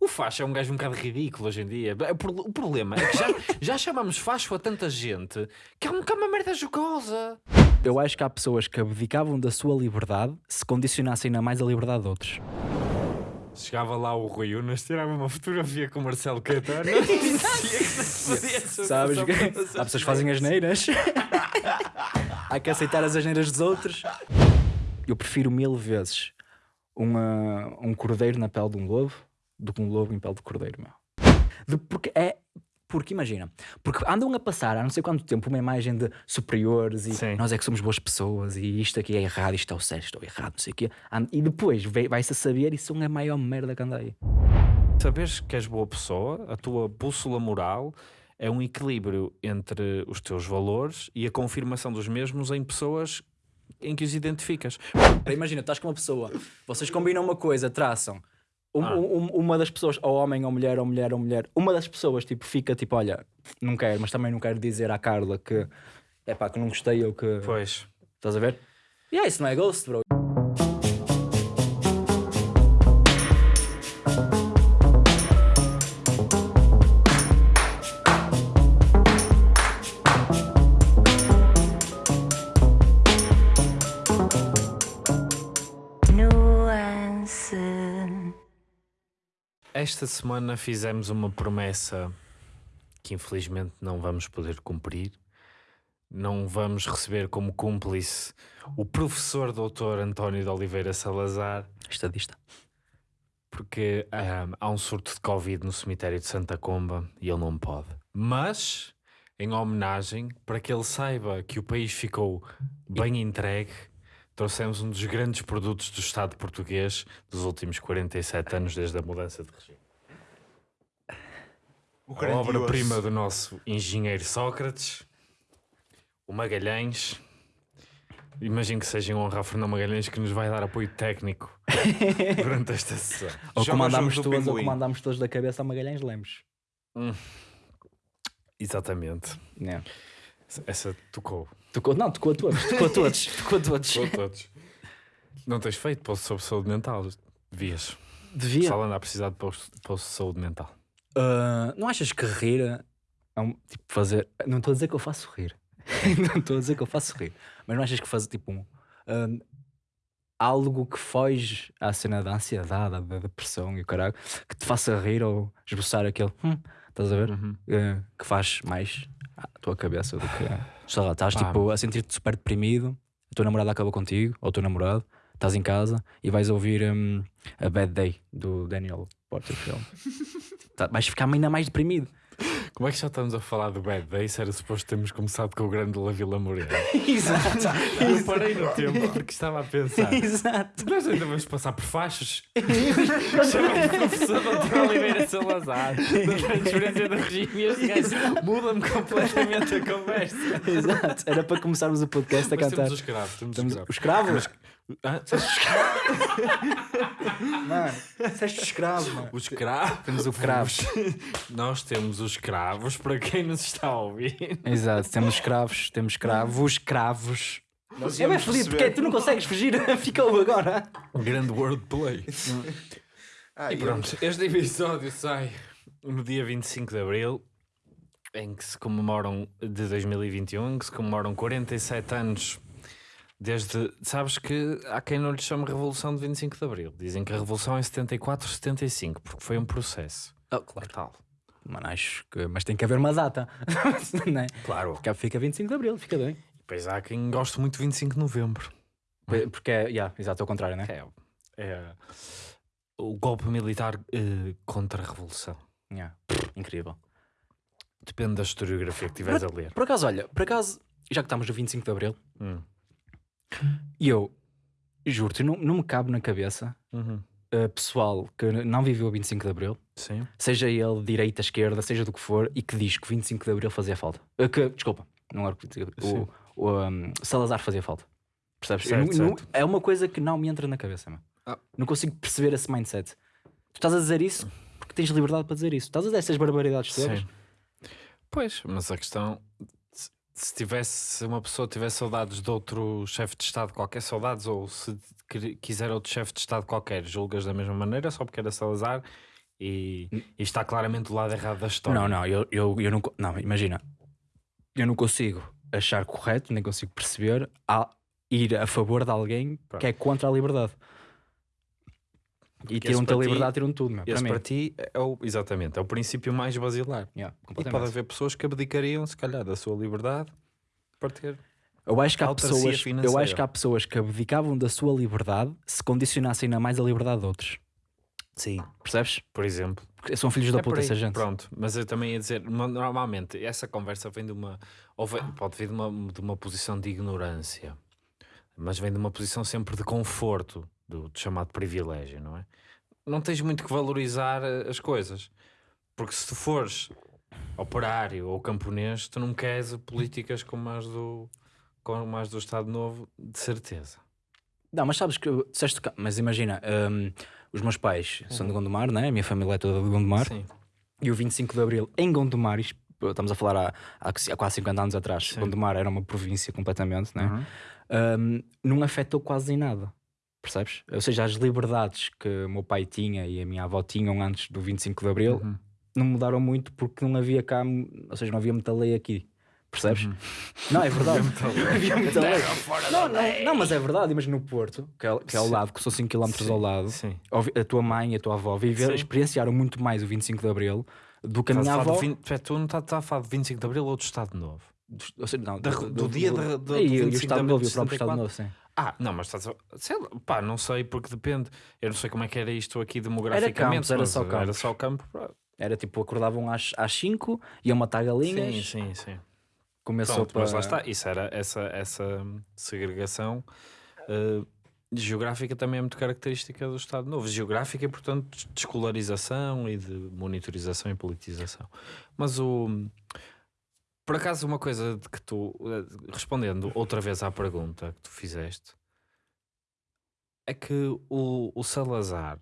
O facho é um gajo um bocado ridículo hoje em dia. O problema é que já, já chamamos facho a tanta gente que é um bocado uma merda jocosa. Eu acho que há pessoas que abdicavam da sua liberdade se condicionassem ainda mais a liberdade de outros. Chegava lá o Rui Unas, tirava uma fotografia com o Marcelo Caetano. Sabes que há pessoas que fazem as neiras. há que aceitar as asneiras dos outros. Eu prefiro mil vezes uma, um cordeiro na pele de um lobo do que um lobo em pele de cordeiro, meu. De, porque é. Porque imagina, porque andam a passar há não sei quanto tempo uma imagem de superiores e Sim. nós é que somos boas pessoas e isto aqui é errado, isto é o certo, isto é errado, não sei o quê. E depois vai- vai-se a saber isso é a maior merda que anda aí. Saberes que és boa pessoa, a tua bússola moral é um equilíbrio entre os teus valores e a confirmação dos mesmos em pessoas em que os identificas. Imagina, estás com uma pessoa, vocês combinam uma coisa, traçam. Um- Ah. um- uma das pessoas, ou homem, ou mulher, ou mulher, ou mulher, uma das pessoas tipo, fica tipo, olha, não quero, mas também não quero dizer à Carla que é pá, que não gostei ou que. Pois. Estás a ver? E é isso, não é ghost, bro. Esta semana fizemos uma promessa que infelizmente não vamos poder cumprir. Não vamos receber como cúmplice o professor doutor António de Oliveira Salazar, Estadista. porque ahm, há um surto de Covid no cemitério de Santa Comba e ele não pode. Mas, em homenagem, para que ele saiba que o país ficou bem entregue, trouxemos um dos grandes produtos do Estado português dos últimos 47 anos desde a mudança de regime. O A obra-prima do nosso engenheiro Sócrates, o Magalhães. Imagino que seja em honra a Fernão Magalhães que nos vai dar apoio técnico durante esta sessão. Ou comandámos do todos, ou Pinguim. comandámos todos da cabeça a Magalhães Lemos. Exatamente. Yeah. Essa tocou. Tocou, não, tocou a todos, tocou a todos, tocou a todos. Tocou a todos. Não tens feito post sobre saúde mental? Devias. Devia. anda a precisar de post, post de saúde mental. Ah, não achas que rir é um, tipo fazer. Não estou a dizer que eu faço rir. não estou a dizer que eu faço rir. Mas não achas que fazer tipo um. ah, algo que foge à cena da ansiedade, da depressão e o caralho, que te faça rir ou esboçar aquele. Hum, estás a ver? Uhum. Ah, que faz mais à tua cabeça do que. Sei lá, estás Pá. tipo a sentir-te super deprimido, a tua namorada acabou contigo, ou o teu namorado, estás em casa e vais ouvir hum, a Bad Day do Daniel Porterfield. Tá- vais ficar ainda mais deprimido. Como é que já estamos a falar do Bad Day? Era suposto termos começado com o grande La Vila Morena. Exato. Eu parei no tempo porque estava a pensar. Exato. Nós ainda vamos passar por faixas. Chamei o professor Dr. Oliveira Salazar da transferência do regime e este gajo muda-me completamente a conversa. Exato. Era para começarmos o podcast a Mas cantar. temos os escravos, temos Temos os os escravos. Escravos. Ah, Mano, disseste escravo, mano. os escravos. Temos o cravos. Nós temos os escravos para quem nos está a ouvir. Exato, temos escravos, temos escravos, cravos. Nós É bem feliz, perceber- porque tu não consegues fugir, ficou agora. Grande wordplay. Ah, E pronto, este episódio sai no dia 25 de Abril, em que se comemoram, de 2021, em que se comemoram 47 anos desde. Sabes que há quem não lhe chame Revolução de 25 de Abril. Dizem que a Revolução é 74, 75, porque foi um processo. Oh, claro. Tal. Mano, acho que. Mas tem que haver uma data. não é? Claro. Fica- Fica 25 de Abril, fica bem. Depois há quem goste muito de 25 de Novembro. Porque é, yeah, exato, é o contrário, né? É, é o golpe militar eh, contra a Revolução. Yeah. Incrível. Depende da historiografia que estiveres a ler. Por acaso, olha, por acaso, já que estamos no 25 de Abril, Hum. E eu juro-te, não, não me cabe na cabeça Uhum. uh, pessoal que não viveu o 25 de Abril, Sim. seja ele direita, esquerda, seja do que for, e que diz que o 25 de Abril fazia falta. Uh, que, desculpa, não era o que Sim. o, o um, Salazar fazia falta. Percebes? Certo, não- não- certo. é uma coisa que não me entra na cabeça. Ah. Não consigo perceber esse mindset. Tu estás a dizer isso porque tens liberdade para dizer isso. Estás a dizer essas barbaridades todas. Pois, mas a questão, se- se tivesse, se uma pessoa tivesse saudades de outro chefe de Estado qualquer, saudades, ou se quiser outro chefe de Estado qualquer, julgas da mesma maneira, só porque era Salazar, e, e está claramente do lado errado da história. Não, não, eu, eu, eu não. Não, imagina. Eu não consigo achar correto, nem consigo perceber a ir a favor de alguém Pronto. que é contra a liberdade. E esse tiram-te a para liberdade, tiram tudo, meu. Para Esse mim. para ti é o, exatamente, é o princípio mais basilar. Yeah, E pode haver pessoas que abdicariam, se calhar, da sua liberdade para ter. Eu acho que há pessoas, eu acho que há pessoas que abdicavam da sua liberdade se condicionassem ainda mais a liberdade de outros. Sim. Percebes? Por exemplo. Porque são filhos da É por puta essa gente. Pronto, mas eu também ia dizer, no- normalmente essa conversa vem de uma, ou vem- pode vir de uma, de uma posição de ignorância, mas vem de uma posição sempre de conforto, do, do chamado privilégio, não é? Não tens muito que valorizar eh, as coisas, porque se tu fores operário ou camponês, tu não queres políticas como as do, como as do Estado Novo, de certeza. Não, mas sabes que disseste mas imagina, hum, os meus pais são de Gondomar, né? a minha família é toda de Gondomar, Sim, e o 25 de Abril em Gondomar, estamos a falar há, há, quase 50 anos atrás, Sim. Gondomar era uma província completamente, né? Uhum. Hum, não afetou quase em nada. Percebes? Ou seja, as liberdades que o meu pai tinha e a minha avó tinham antes do 25 de Abril Uhum. não mudaram muito porque não havia cá, ou seja, não havia muita lei aqui. Percebes? Uhum. Não, é verdade. havia muita lei. Não, não, não, mas é verdade. Imagina no Porto, que é, que é ao lado, que são 5 km ao lado. Sim. A tua mãe e a tua avó viveram, Sim. experienciaram muito mais o 25 de Abril do que a minha avó. do 20 Espera, tu não estás a falar de 25 de Abril ou do Estado Novo? Ou seja, não, Da- do dia da- do- do e, 25 o de Estado Abril Novo e o próprio Estado 64. Novo, sim. Ah, não, mas estás a... Sei lá, pá, não sei porque depende. Eu não sei como é que era isto aqui Era demograficamente. campos, era só Era campos. só campo. Era tipo, acordavam às 5, iam matar galinhas, Sim, sim, sim. começou Pronto, para... mas lá está. Isso era essa, essa segregação eh, geográfica também é muito característica do Estado Novo. Geográfica e, portanto, de escolarização e de monitorização e politização. Mas o... Por acaso, uma coisa de que tu, eh, respondendo outra vez à pergunta que tu fizeste, é que o, o Salazar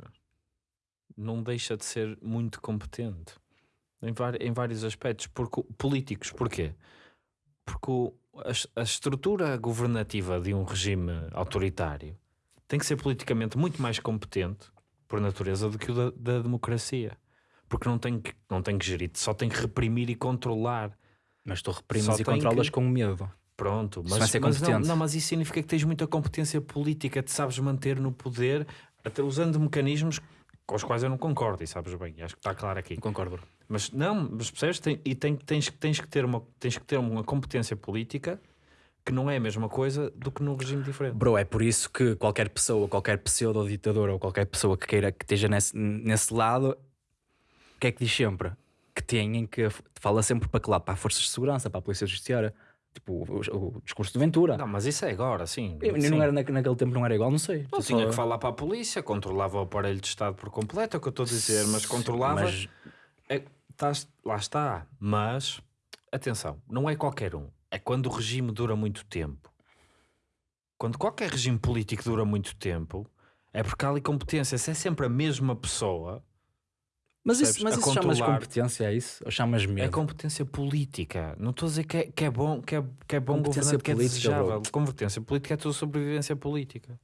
não deixa de ser muito competente em, em vários aspectos porque, políticos. Porquê? Porque o- a, a estrutura governativa de um regime autoritário tem que ser politicamente muito mais competente, por natureza, do que o da, da democracia. Porque não tem, que, não tem que gerir, só tem que reprimir e controlar. Mas tu reprimes Só e controlas que- com medo. Pronto, mas, mas não, não, mas isso significa que tens muita competência política, te sabes manter no poder, até usando mecanismos com os quais eu não concordo, e sabes bem, acho que está claro aqui. Concordo, bro. Mas não, mas percebes? Tem, e tem, tens, tens, que ter uma, tens que ter uma competência política que não é a mesma coisa do que num regime diferente. Bro, é por isso que qualquer pessoa, qualquer pseudo-ditador ou qualquer pessoa que queira que esteja nesse, nesse lado, o que é que diz sempre? Que têm que. Fala sempre para que lado? Para as forças de segurança, para a polícia judiciária. Tipo, o, o discurso de Ventura. Não, mas isso é agora, sim. Eu- sim. não era na- naquele tempo, não era igual, não sei. Não tinha só- que falar para a polícia, controlava o aparelho de Estado por completo, é o que eu estou a dizer, mas controlava. Mas É, lá está. Mas, atenção, não é qualquer um. É quando o regime dura muito tempo. Quando qualquer regime político dura muito tempo, é porque há ali competência. Se é sempre a mesma pessoa, Mas isso, mas A isso chamas competência, é isso? Ou chamas medo? é competência política. Não estou a dizer que é, que é bom, que é, que é bom Competência governante, que é política, desejável. Competência política é a tua sobrevivência política.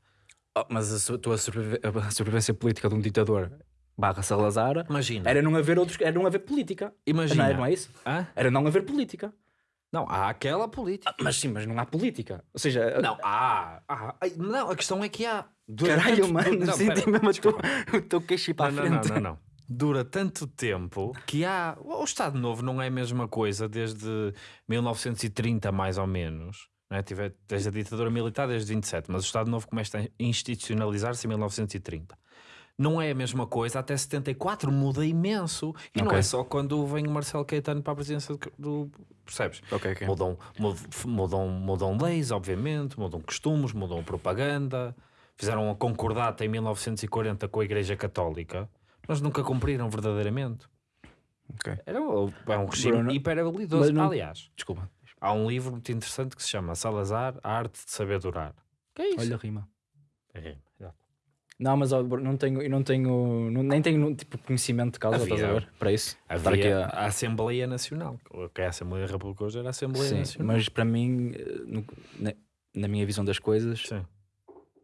Oh, mas a, tua sobrevi- a sobrevivência política de um ditador barra Salazar Imagina. era não haver outros, era não haver política. imagina. Não, é, não é isso? Hã? Era não haver política. Não, há aquela política. Mas sim, mas não há política. Ou seja, Não, há. há. Não, a questão é que há. Dura caralho, mano, Não, senti mesmo teu queixo ir para não, a não, frente. não, não, não. Dura tanto tempo que há. O Estado Novo não é a mesma coisa desde 1930, mais ou menos. Não é? Tive- Desde a ditadura militar, desde 27, mas o Estado Novo começa a institucionalizar-se em 1930. Não é a mesma coisa, até 74 muda imenso. E não Ok. é só quando vem o Marcelo Caetano para a presidência do. percebes? Ok, ok. Mudam, mud- mudam, mudam leis, obviamente, mudam costumes, mudam propaganda. Fizeram uma concordata em 1940 com a Igreja Católica, mas nunca cumpriram verdadeiramente. Ok. Era um, é um regime Bruno, hiperhabilidoso. mas não- Aliás, Desculpa. há um livro muito interessante que se chama Salazar, a arte de saber durar. Que é isso? Olha, rima. É, exato. Não, mas ó, não tenho, eu não tenho, não- nem tenho tipo, conhecimento de causa, Havia- estás a ver? Para isso. Havia aqui a Assembleia Nacional, que é a Assembleia hoje era a Assembleia Sim, Nacional. mas para mim, eh, no- na, na minha visão das coisas, Sim.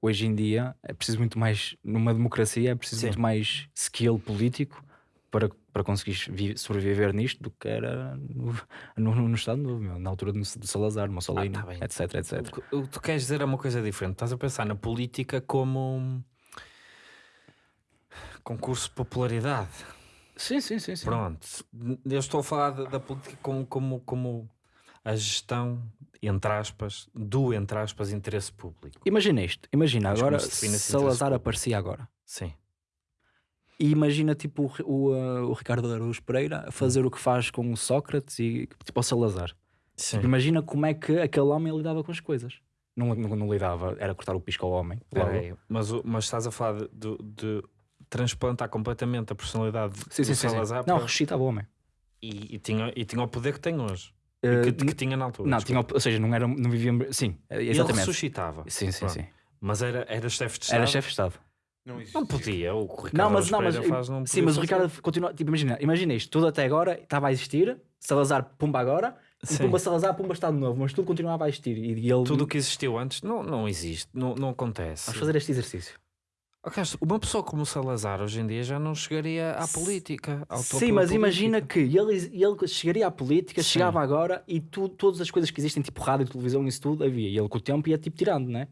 Hoje em dia é preciso muito mais, numa democracia, é preciso Sim. muito mais skill político para, para conseguires vi- sobreviver nisto do que era no, no, no Estado Novo, na altura do, do Salazar, Mussolini, tá bem. etc, etc. O que- O tu queres dizer é uma coisa diferente. Estás a pensar na política como concurso de popularidade. Sim, sim, sim. sim. Pronto. Eu estou a falar da, da política como, como, como a gestão, entre aspas, do, entre aspas, interesse público. Imagina isto, imagina Mas agora se Salazar aparecia agora. Sim. E imagina tipo o, o, uh, o Ricardo Araújo Pereira a fazer o que faz com o Sócrates e tipo o Salazar. Sim. Imagina como é que aquele homem lidava com as coisas. Não, não, não lidava, era cortar o pisco ao homem. mas, mas estás a falar de, de- transplantar completamente a personalidade Sim, do sim, sim, sim. Salazar Não, para- ressuscitava o homem. e, e tinha, e tinha o poder que tem hoje. Uh, e que, que tinha na altura. não, desculpa. tinha, ou seja, não, era, não vivia. Sim, Ele exatamente. ressuscitava. Sim, sim, Pronto. sim. Mas era, era chefe de Estado. Era chefe de Estado. Não, existe. Não podia. O que Ricardo Não, mas, não, mas, faz, não sim, mas o fazer. Ricardo continua. Tipo, imagina, imagina isto, tudo até agora estava a existir. Salazar, pumba agora. E Sim. pumba Salazar, pumba Estado Novo. Mas tudo continuava a existir. E, e ele. Tudo o que existiu antes não, não existe, não, não acontece. Vamos fazer este exercício. Uma pessoa como o Salazar hoje em dia já não chegaria à política. ao Sim, mas imagina política. que ele, ele chegaria à política, Sim. chegava agora e tu, todas as coisas que existem, tipo rádio, televisão, isso tudo, havia. E ele com o tempo ia tipo tirando, né?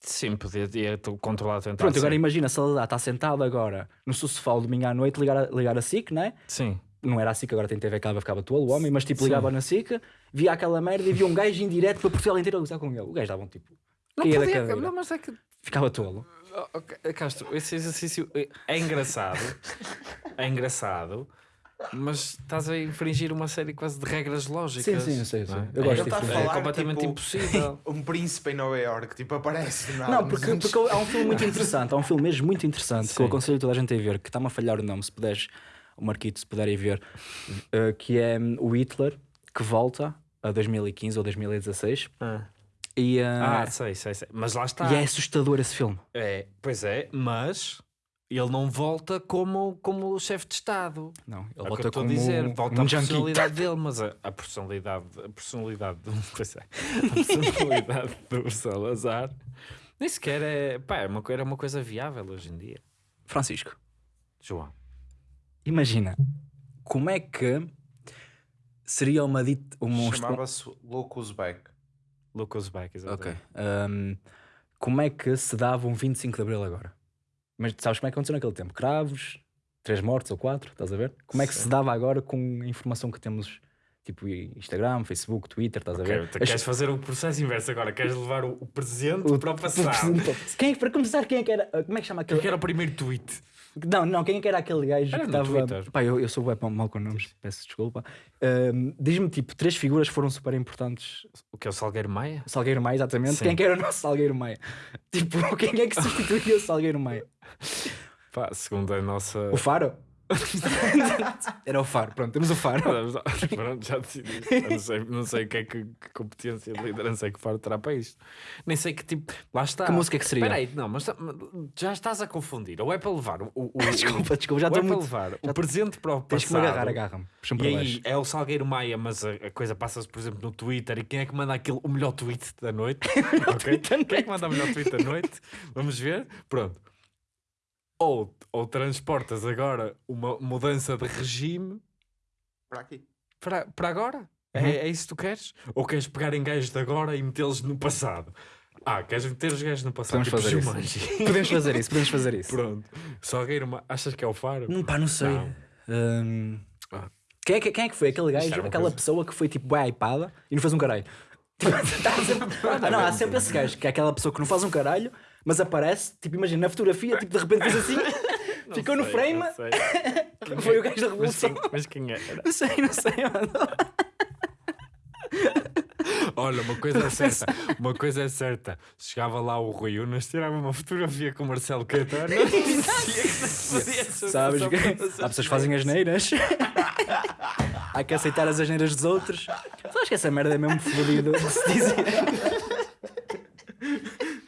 Sim, podia ia controlar, tentar. Pronto, agora sim. imagina Salazar está sentado agora no seu sofá o domingo à noite, ligar a, ligar a SIC, né? Sim. Não era a SIC, agora tem TV Cava, ficava tolo o homem, mas tipo Sim. ligava na SIC, via aquela merda e via um gajo em direto para Portugal inteiro a gozar com ele. O gajo dava um tipo. Não podia, não, mas é que Ficava tolo. Oh, oh, Castro, esse exercício é- é engraçado, é engraçado, mas estás a infringir uma série quase de regras lógicas. Sim, sim, eu sei, eu não sei. é? Eu É- gosto a disso. é falar completamente tipo, impossível. um príncipe em Nova York, tipo, aparece. Não, nos porque, porque há um filme muito interessante, há um filme mesmo muito interessante que eu Sim. aconselho toda a gente a ver, que está-me a falhar o nome, se puderes, o Marquito, se puderem ver, eh, que é hum, o Hitler, que volta a 2015 ou 2016, Ah, e, eh, Ah, sei, sei, sei. Mas lá está. e é assustador esse filme. É, pois é, mas ele não volta como, como chefe de Estado. Não, ele É o que eu volta estou a como dizer, volta um a junkie. personalidade dele, mas a, a personalidade, a personalidade, pois é, a personalidade do Salazar nem sequer é, pá, é uma, era uma coisa viável hoje em dia. Francisco, João, imagina, como é que seria uma dita... Uma, Chamava-se Locus Back. Lucas Beck, Ok. exatamente. Hum, como é que se dava um 25 de Abril agora? Mas sabes como é que aconteceu naquele tempo? Cravos, três mortos ou quatro, estás a ver? Como é que se Sim. dava agora com a informação que temos, tipo Instagram, Facebook, Twitter, estás a Ok, ver? tu queres fazer o processo inverso agora, queres levar o, o presente O- para o o passado. presente- Quem é, para começar, quem é que era? Como é que chama aquele? Eu quero o primeiro tweet. Não, não, quem é que era aquele gajo Era que estava. Pá, eu, eu sou bem mal com nomes, peço desculpa. Diz-me, tipo, três figuras foram super importantes. O que é o Salgueiro Maia? Salgueiro Maia, exatamente. Sim. Quem é que era o nosso Salgueiro Maia? Tipo, quem é que substituía o Salgueiro Maia? Pá, segundo a nossa. O Faro? Era o Faro, pronto, temos o Faro. Pronto, já decidi. Não sei, não sei o que é que, que competência de liderança é que Faro terá para isto. Nem sei que tipo. Lá está. Que música é que seria? Espera aí, não, mas tá- já estás a confundir. Ou é para levar o. o, o Desculpa, desculpa, já ou é estou para muito. levar o presente para o Tens que me passado. agarrar, agarra-me. Puxa-me E aí baixo. é o Salgueiro Maia, mas a, a coisa passa-se, por exemplo, no Twitter. E quem é que manda aquele, o melhor tweet da noite? Ok? Quem é que manda o melhor tweet da noite? Vamos ver? Pronto. Ou, ou transportas agora uma mudança de regime Para aqui. para, para agora? Uhum. É, é isso que tu queres? Ou queres pegar em gajos de agora e metê-los no passado? Ah, queres meter os gajos no passado? Podemos fazer tipo isso. Jumanji. Podemos fazer isso, podemos fazer isso. Pronto. Salgueiro, Ma- achas que é o Faro? Hum, pá, não sei. Não. Hum, Ah. Quem, é que, quem é que foi aquele gajo, uma aquela coisa- pessoa que foi tipo bem hypada e não fez um caralho? Tipo, tá sempre- Ah, não, há sempre esse gajo, que é aquela pessoa que não faz um caralho, mas aparece, tipo, imagina, na fotografia, tipo, de repente fez assim, ficou no sei, frame, não sei. foi o gajo da Mas revolução. quem, mas quem era? Não sei, não sei, mano. Olha, uma coisa é certa, uma coisa é certa. Chegava lá o Rui Unas, tirava uma fotografia com o Marcelo Caetano e Sabes só que há pessoas que fazem asneiras. Há que aceitar as asneiras dos outros. Sabes que essa merda é mesmo fodido de se dizer.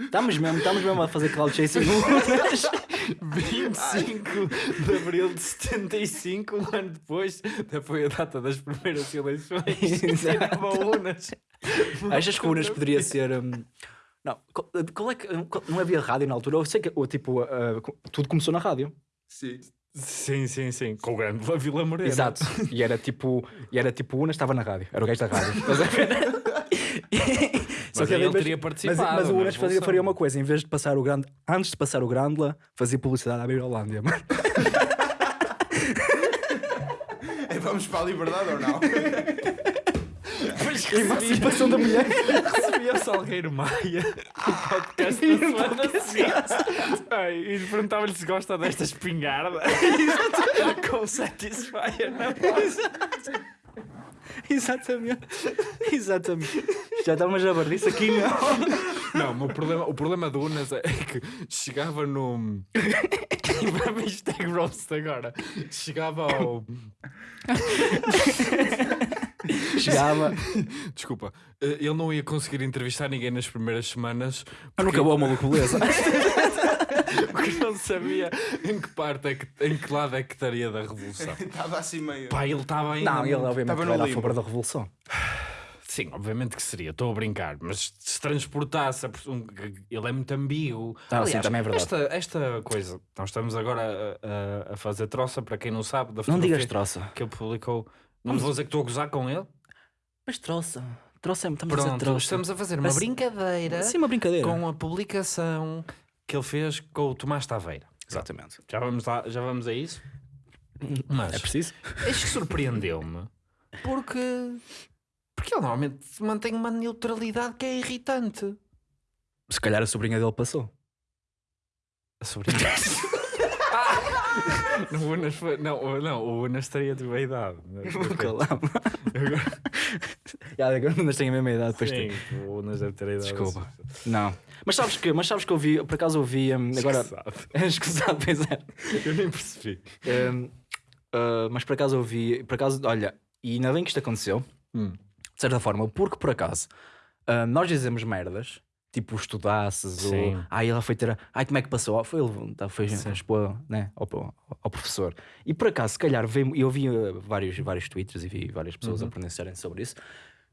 Estamos mesmo, estamos mesmo a fazer cloud chasing. 25 de abril de 75, um ano depois, até foi a data das primeiras eleições. Exato. Unas. Achas que o Unas poderia ser. hum, Não, qual, qual é que. qual- não havia rádio na altura? Eu sei que ou, tipo, uh, tudo começou na rádio. Sim. Sim, sim, sim. Com o grande La Vila Morena. Exato. E era tipo, e era tipo o Unas estava na rádio, era o gajo da rádio. Estás a ver? Só Mas que ele teria mas, participado mas o na Unas fazia, faria uma coisa, em vez de passar o grande, antes de passar o Grandla, fazia publicidade à Birolândia. mano. É, Vamos para a liberdade ou não? Depois Emancipação da mulher. recebia o Salgueiro Maia no podcast da semana seguinte. Ai, E perguntava-lhe se gosta desta espingarda com o Satisfyer na voz. Exatamente. Exatamente. Já está uma jabardice aqui, não. Não, o problema, o problema do Unas é que chegava no. Hashtag roast agora. Chegava ao. Chegava. Desculpa, eh, ele não ia conseguir entrevistar ninguém nas primeiras semanas Mas não acabou a maluco, beleza. porque não sabia em que parte é que, em que lado é que estaria da revolução. Estava assim meio. Pá, ele estava ainda. Não, ele obviamente Estava no era a favor da revolução. Sim, obviamente que seria, estou a brincar, mas se transportasse, a ele é muito ambíguo. Ah, sim, também é verdade. Esta, esta coisa, nós estamos agora a, a- a fazer troça, para quem não sabe, da Não digas troça. que ele publicou. Não vou dizer que estou a gozar com ele. Mas troça. Troça é estamos a dizer Pronto, troça. estamos a fazer uma Mas- brincadeira Sim, uma brincadeira. com a publicação que ele fez com o Tomás Taveira. Exatamente. Já vamos, lá, já vamos a isso? Mas É preciso? Que surpreendeu-me porque, porque ele normalmente mantém uma neutralidade que é irritante. Se calhar a sobrinha dele passou. A sobrinha. Ah! Não, o Unas foi- não, o- não, o Unas teria de boa idade. Já, agora não tenho a mesma idade depois de- Sim, o Unas deve ter a idade. Desculpa. Não. Mas sabes que, mas sabes que eu vi, por acaso eu vi hum, agora. Escusado. Escusado, pois é. Eu nem percebi. Ah, mas por acaso eu vi, por acaso, olha, e ainda bem que isto aconteceu, Hum. De certa forma, porque por acaso ah, nós dizemos merdas, tipo estudasses, ou Sim. ai ela foi ter, a- ai como é que passou, Ah, foi, ele- tá, foi expor né, ao, ao- professor. E por acaso, se calhar, veio, eu vi ah, vários, vários tweets e vi várias pessoas Uhum. a pronunciarem sobre isso,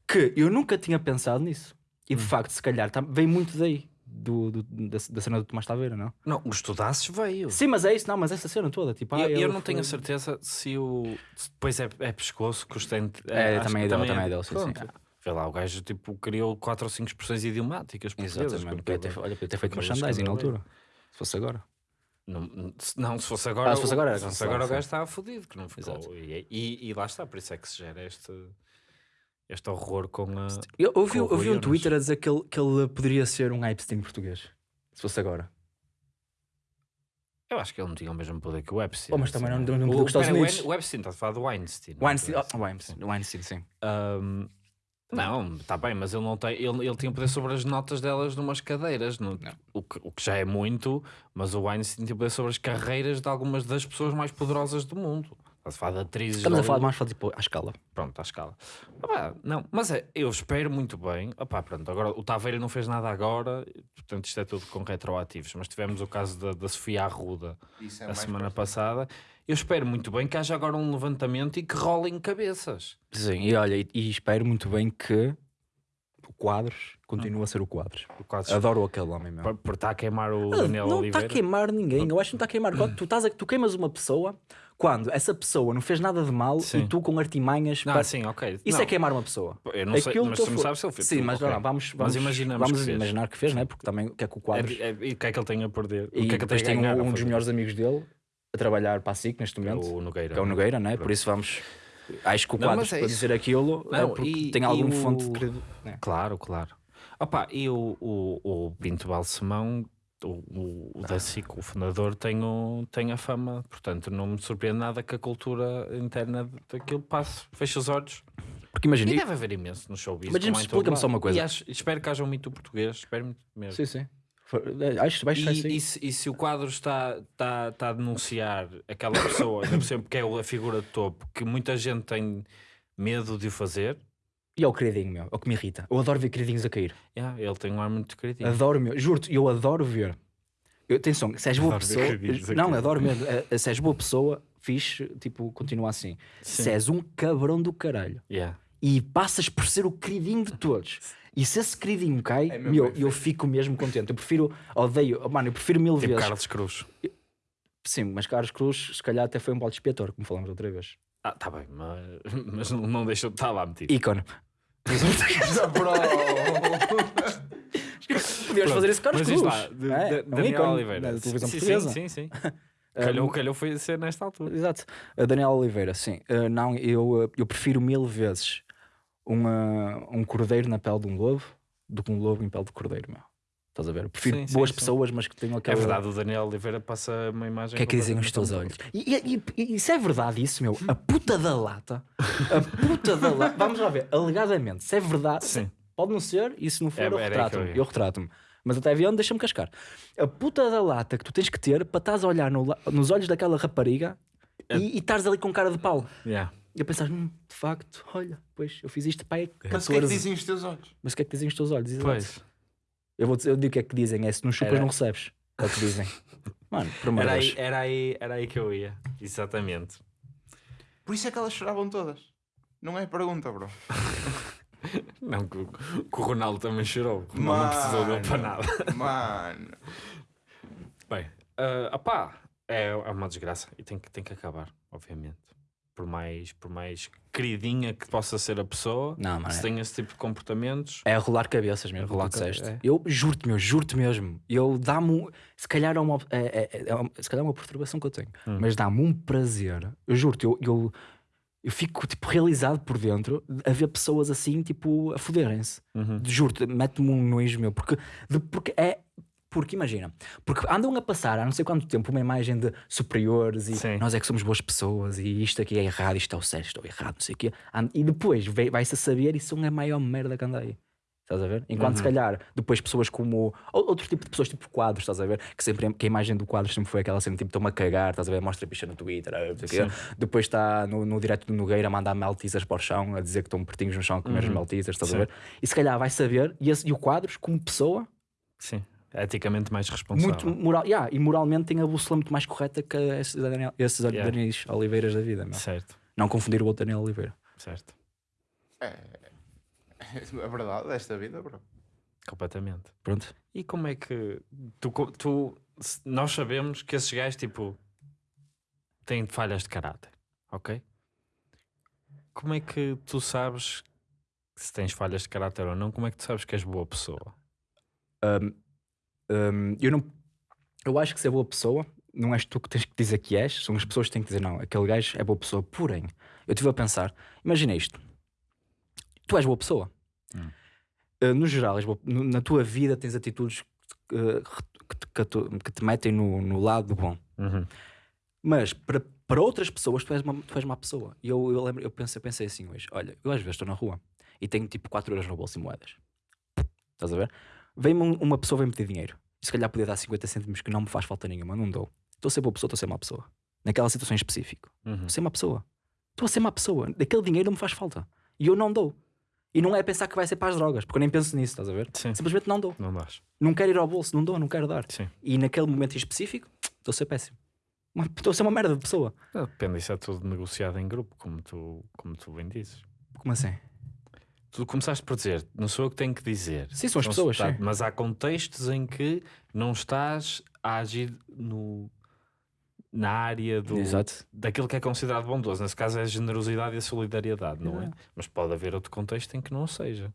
que eu nunca tinha pensado nisso. E de facto, se calhar, tá, veio muito daí. Do, do- da, da cena do Tomás Taveira, não? Não, os estudasses veio. Sim, mas é isso, não, mas essa cena toda, tipo, eu, ah, eu ele não tenho a foi- certeza se o. se depois é, é pescoço que os tem. É, acho também é dele, também é dele, sim, sim. Vê lá, o gajo tipo, criou 4 ou 5 expressões idiomáticas. Exatamente. Podia ter, olha, podia ter feito merchandising na altura. Se fosse agora. Não, se- não, se fosse agora. Ah, se fosse agora era se fosse cancelado, agora o gajo estava fodido, que não ficou. E, e, e lá está, por isso é que se gera este, este horror com a. Eu ouvi, ouvi um. Twitter a dizer que ele, que ele poderia ser um Epstein português. Se fosse agora. Eu acho que ele não tinha o mesmo poder que o Epstein. Oh, mas também não- assim. não- não O- podia gostar dos pera, o Unidos. O Epstein está a falar do Weinstein. Weinstein, não oh, Weinstein, Weinstein, sim. Ahm, não, está bem, mas ele não tem. Ele, ele tinha poder sobre as notas delas numas cadeiras, no- O, que, o que já é muito, mas o Weinstein tinha poder sobre as carreiras de algumas das pessoas mais poderosas do mundo. Está a falar de atrizes. Estamos a falar mais tipo, à escala. Pronto, à escala. Não, mas é, eu espero muito bem. Opá, pronto, agora o Taveira não fez nada agora, portanto isto é tudo com retroativos. Mas tivemos o caso da, da Sofia Arruda Isso é a semana próximo. passada. Eu espero muito bem que haja agora um levantamento e que rolem cabeças. Sim, e olha, e, e espero muito bem que o Quadros continue a ser o Quadros. O quadro Adoro aquele homem, meu. por, por estar a queimar o Ele Daniel não está a queimar ninguém. Eu acho que não está a queimar. Quando tu, estás a, tu queimas uma pessoa quando essa pessoa não fez nada de mal Sim. e tu com artimanhas. Não, para- sim, ok. Isso não, é queimar uma pessoa. Eu não sei, Aquilo mas que tu não sabes se ele fez. Sim, mas ok. não, vamos, Mas vamos, imaginamos vamos que fez. imaginar que fez, não é? Porque também o que é que o Quadros. É- é- e o que é que ele tem a perder? e o que é que ele tem a ganhar? um, um dos melhores amigos dele a trabalhar para a SIC neste é momento, o Nogueira. que é o Nogueira, não é? Por isso vamos. Acho que o mas é para dizer aquilo, é Não, porque e- tem algum o- fonte de credibilidade. né? Claro, claro. Opa, e o, o, o Pinto Balsemão, o, o, o da SIC, o fundador, tem, o, tem a fama. Portanto, não me surpreende nada que a cultura interna daquilo passe, feche os olhos. Porque imagina, E deve haver imenso no showbiz. Mas todo explica-me só uma coisa. E acho- espero que haja um mito português, espero muito mesmo. sim, sim. É, Acho que vai ser E, assim. e se, e se o quadro está, está, está a denunciar aquela pessoa, cima, porque é a figura de topo, que muita gente tem medo de o fazer, E é o queridinho, meu. É o que me irrita. Eu adoro ver queridinhos a cair. yeah, ele tem um ar muito crítico. Adoro, meu. Juro-te, eu adoro ver. Eu, atenção, se és boa Adoro pessoa. Não, adoro mesmo. É, é, Se és boa pessoa, fixe, tipo, continua assim. Sim. Se és um cabrão do caralho Yeah. E passas por ser o queridinho de todos. E se esse queridinho cai, É meu, eu fico mesmo contente. Eu prefiro, odeio, mano, eu prefiro mil Tipo vezes. Carlos Cruz. Sim, mas Carlos Cruz, se calhar até foi um balde expiatório, como falamos outra vez. Ah, tá bem, mas, mas não, não deixou de estar lá metido. Ícone. Podias fazer isso com Carlos Cruz. lá, de- é? de- É um Daniel ícone Oliveira. Da televisão sim, portuguesa. Sim, sim, sim. calhou, calhou foi ser nesta altura. Exato. A Daniel Oliveira, sim. Uh, não, eu, uh, eu prefiro mil vezes uma, um cordeiro na pele de um lobo do que um lobo em pele de cordeiro, meu. Estás a ver? Eu prefiro Sim, sim, boas sim. pessoas, mas que tenham É aquela. verdade, o Daniel Oliveira passa uma imagem. O que é que dizem os teus olhos? E, e- e- isso é verdade, isso, meu. A puta da lata. A puta da lata. Vamos lá ver. Alegadamente, se é verdade. Sim. Pode não ser, e se não for, É, eu retrato-me. eu. Eu retrato-me. Mas até avião, deixa-me cascar. A puta da lata que tu tens que ter para estás a olhar no nos olhos daquela rapariga É. e, e estás ali com cara de pau. Yeah. E eu pensar, hum, de facto, olha, pois eu fiz isto para aí. Mas o que é que dizem os teus olhos? Mas o que é que dizem os teus olhos? Exato. Pois. Eu, vou dizer, eu digo o que é que dizem, é se não chupas, Era- não recebes. É o que dizem. Mano, por Era aí, era, aí, era aí que eu ia. Exatamente. Por isso é que elas choravam todas. Não é pergunta, bro. Não, que, o- que o Ronaldo também chorou. O Ronaldo não precisou dele para nada. Mano. Bem, ah, opá, é, é uma desgraça e tem que, tem que acabar, obviamente. Por mais, por mais queridinha que possa ser a pessoa, Não, mano, se é- tem esse tipo de comportamentos, É rolar cabeças mesmo, Rolar rolar tu disseste. é. Eu juro-te, meu, juro-te mesmo. Eu dá-me. Se calhar é uma, é, é- é se calhar é uma perturbação que eu tenho, Hum. mas dá-me um prazer. Eu juro-te, eu, eu, eu fico tipo realizado por dentro a ver pessoas assim, tipo, a foderem-se. Uhum. Juro-te, mete-me um nojo meu, porque, de- porque é. Porque imagina, porque andam a passar há não sei quanto tempo uma imagem de superiores e Sim. nós é que somos boas pessoas e isto aqui é errado, isto é o certo, isto é errado, não sei o quê. E depois vai- vai-se a saber e são a maior merda que anda aí. Estás a ver? Enquanto se Uhum. calhar depois pessoas como. ou- Outro tipo de pessoas, tipo quadros, estás a ver? Que sempre que a imagem do quadro sempre foi aquela cena tipo, estão-me a cagar, estás a ver? Mostra bicha no Twitter, quê. Depois está no, no direto do Nogueira a mandar meltizas para o chão, a dizer que estão pertinhos no chão a comer os meltizas, estás a Uhum. Sim. ver? E se calhar vai saber, e, esse- e o quadros, como pessoa, sim, eticamente mais responsável. muito moral, yeah, e moralmente tem a bússola muito mais correta que esses, Daniel, esses Yeah. Daniels Oliveiras da vida. meu. Certo, Não confundir o outro Daniel Oliveira. certo, É a verdade desta vida, bro. completamente. Pronto. E como é que tu, tu nós sabemos que esses gajos tipo têm falhas de caráter, ok? Como é que tu sabes se tens falhas de caráter ou não? Como é que tu sabes que és boa pessoa? Hum, eu não. Eu acho que ser boa pessoa não és tu que tens que dizer que és, são as pessoas que têm que dizer não, aquele gajo é boa pessoa. Porém, eu estive a pensar, imagina isto: tu és boa pessoa. Hum. Uh, no geral, boa- no- na tua vida tens atitudes uh, que, te- que tu- que te metem no, no lado bom. Uhum. Mas para, para outras pessoas, tu és uma, tu és uma pessoa. E eu, eu lembro, eu pensei, pensei assim hoje: olha, eu às vezes estou na rua e tenho tipo 4 euros no bolso em moedas. Estás a ver? Vem-me um- uma pessoa vem pedir dinheiro. Se calhar podia dar 50 cêntimos que não me faz falta nenhuma, não dou. Estou a ser boa pessoa, estou a ser má pessoa. Naquela situação em específico. Uhum. Estou a ser má pessoa. Estou a ser má pessoa. Daquele dinheiro não me faz falta. E eu não dou. E não é pensar que vai ser para as drogas, porque eu nem penso nisso, estás a ver? Sim, Simplesmente não dou. não dás. Não quero ir ao bolso, não dou, não quero dar. Sim. E naquele momento em específico, estou a ser péssimo. Estou a ser uma merda de pessoa. Depende, isso é tudo negociado em grupo, como tu, como tu bem dizes. Como assim? Tu começaste por dizer, não sou eu que tenho que dizer. Sim, são as Não pessoas, está-. Mas há contextos em que não estás a agir no, na área do, Exato. daquilo que é considerado bondoso. Nesse caso é a generosidade e a solidariedade, não é? Exato. Mas pode haver outro contexto em que não seja.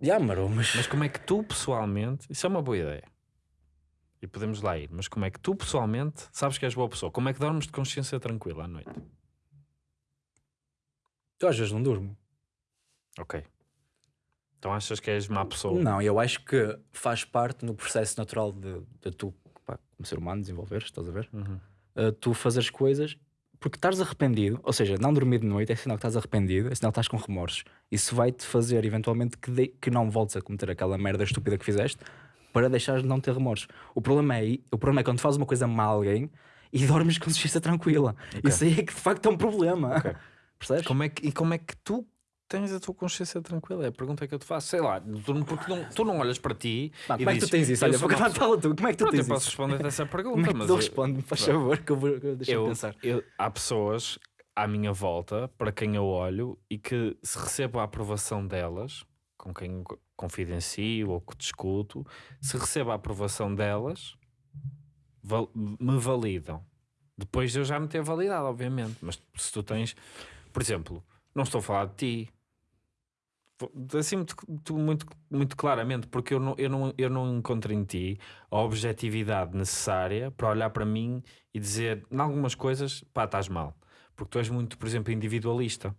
Já, maro, mas. Mas como é que tu pessoalmente, isso é uma boa ideia. E podemos lá ir, mas como é que tu pessoalmente sabes que és boa pessoa? Como é que dormes de consciência tranquila à noite? Tu às vezes não durmo. Ok. Então achas que és má pessoa? Não, eu acho que faz parte no processo natural de, de tu, pá, como ser humano, desenvolveres, estás a ver? Uhum. Uh, tu fazeres coisas porque estás arrependido, ou seja, não dormir de noite é sinal que estás arrependido, é sinal que estás com remorsos. Isso vai-te fazer eventualmente que, de- que não voltes a cometer aquela merda estúpida que fizeste para deixares de não ter remorsos. O problema é, o problema é quando fazes uma coisa mal a alguém e dormes com consciência tranquila. Isso aí é que de facto é um problema. Ok. Percebes? Como é que, e como é que tu tens a tua consciência tranquila? É a pergunta que eu te faço. Sei lá, tu, porque não, tu não olhas para ti como é que tu tens isso? "Eu Olha, vou cantar tu. Como é que tu Pronto, eu tens posso isso? responder essa pergunta, Como é mas tu eu- respondes? Faz Pronto. favor, que eu vou que deixa-me eu, pensar. eu- há pessoas à minha volta para quem eu olho e que se recebo a aprovação delas, com quem confidencio ou que discuto, se recebo a aprovação delas, val- me validam. Depois de eu já me ter validado, obviamente. Mas se tu tens, por exemplo, não estou a falar de ti. Vou- Assim muito, muito, muito claramente, porque eu não, eu, não, eu não encontro em ti a objetividade necessária para olhar para mim e dizer, em algumas coisas, pá, estás mal. Porque tu és muito, por exemplo, individualista.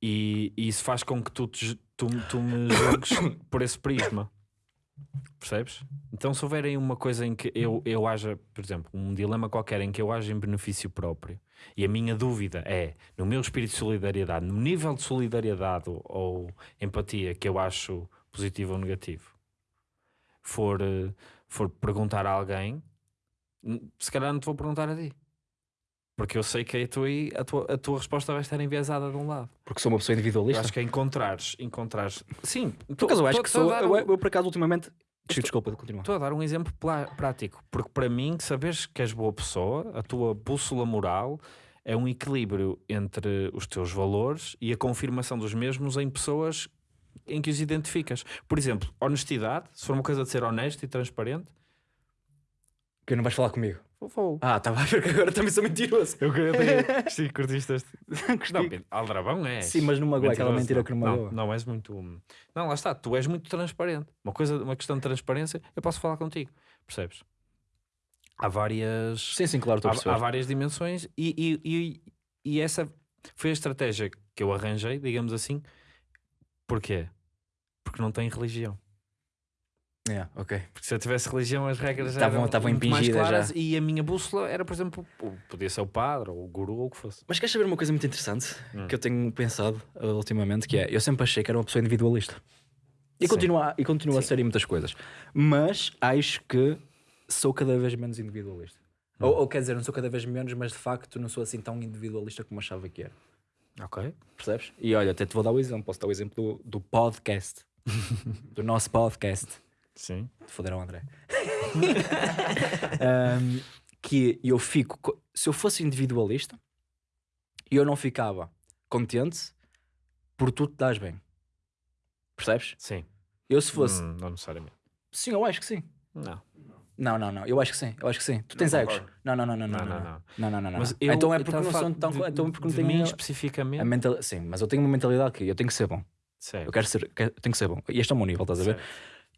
E, e isso faz com que tu, te tu, tu me julgues por esse prisma. Percebes? Então, se houver aí uma coisa em que eu, eu haja, por exemplo, um dilema qualquer em que eu haja em benefício próprio e a minha dúvida é no meu espírito de solidariedade, no nível de solidariedade ou, empatia que eu acho positivo ou negativo, for, eh, for perguntar a alguém, n- se calhar não te vou perguntar a ti. Porque eu sei que a tua, a tua, a tua resposta vai estar enviesada de um lado. Porque sou uma pessoa Eu individualista. acho que é encontrares, encontrares. Sim, Por acaso eu acho que sou. dar Eu, um- eu, por acaso, ultimamente. Desculpa, continua. Estou a dar um exemplo prático, porque para mim, saberes que és boa pessoa, a tua bússola moral é um equilíbrio entre os teus valores e a confirmação dos mesmos em pessoas em que os identificas. Por exemplo, honestidade, se for uma coisa de ser honesto e transparente, Que não vais falar comigo. vou. vou. Ah, estava a ver que agora também sou mentiroso. Eu queria. Sim, curtiste este. Não, Pedro, Aldrabão é. Sim, mas não magoa aquela mentira que não magoa. Não, não és muito. Não, lá está, tu és muito transparente. Uma coisa, uma questão de transparência, eu posso falar contigo, percebes? Há várias. Sim, sim, claro, estou a há, há várias dimensões e, e, e, e essa foi a estratégia que eu arranjei, digamos assim. Porquê? Porque não tem religião. Yeah, ok. Porque se eu tivesse religião, as regras Estavam- eram estavam muito mais impingidas claras já. e a minha bússola era, por exemplo, podia ser o padre ou o guru ou o que fosse. Mas queres saber uma coisa muito interessante Hum. que eu tenho pensado uh, ultimamente? Que é, eu sempre achei que era uma pessoa individualista. E Sim. continua, e continua a ser em muitas coisas. Mas acho que sou cada vez menos individualista. Hum. Ou, ou quer dizer, não sou cada vez menos, mas de facto não sou assim tão individualista como achava que era. Ok. Percebes? E olha, até te vou dar o exemplo. Posso dar o exemplo do, do podcast. do nosso podcast. Sim. Foderam, André. Um, que eu fico. co- Se eu fosse individualista, eu não ficava contente por tu te dás bem. Percebes? Sim. Eu se fosse. Hum, não necessariamente. Sim, eu acho que sim. Não. Não, não, não. Eu acho que sim. Eu acho que sim. Tu tens egos? Não, não, não, não, não. Não, Não, não, não. não. Não, não, não, não. Mas não. eu, então é porque não sou tão. de, então é porque não de tenho. mim especificamente. a mental... Sim, mas eu tenho uma mentalidade que eu tenho que ser bom. Certo. Eu quero ser, quero- tenho que ser bom. E este é o meu nível, estás a ver?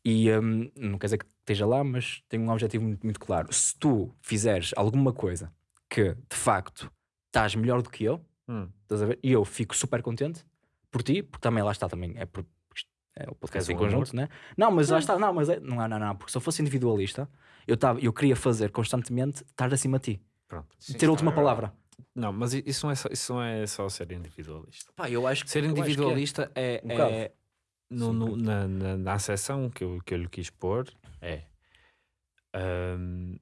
E hum, não quer dizer que esteja lá, mas tenho um objetivo muito, muito claro. Se tu fizeres alguma coisa que de facto estás melhor do que eu, Hum, estás a ver? E eu fico super contente por ti, porque também lá está também. É, por, é o podcast És em amor. conjunto, né? Não, mas lá está, não, mas é, não, não, não, porque se eu fosse individualista, eu, tava, eu queria fazer constantemente estar acima de ti, pronto. Sim, ter a última é palavra. Não, mas isso não, é só, isso não é só ser individualista. Pá, eu acho que Ser acho que é. individualista é, Um é, bocado. No, no- na, na, na acessão que eu, que eu lhe quis pôr é hum,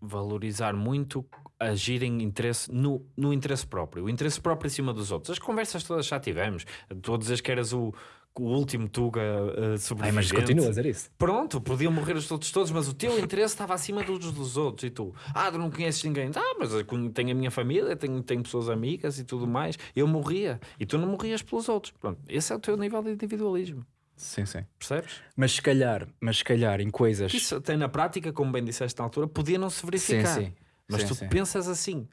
valorizar muito agir em interesse no, no interesse próprio, o interesse próprio em cima dos outros. As conversas todas já tivemos. Tu a dizes que eras o, o último Tuga uh, Ai, sobrevivente. mas continua a dizer isso. Pronto, podiam morrer os outros todos, mas o teu interesse estava acima dos dos outros. E tu, ah, tu não conheces ninguém. Ah, mas eu tenho a minha família, tenho, tenho pessoas amigas e tudo mais. Eu morria e tu não morrias pelos outros. Pronto, esse é o teu nível de individualismo. Sim, sim. Percebes? Mas se calhar, mas se calhar em coisas. Isso até na prática, como bem disseste na altura, podia não se verificar. Sim, sim. Mas Sim, tu sim. pensas assim.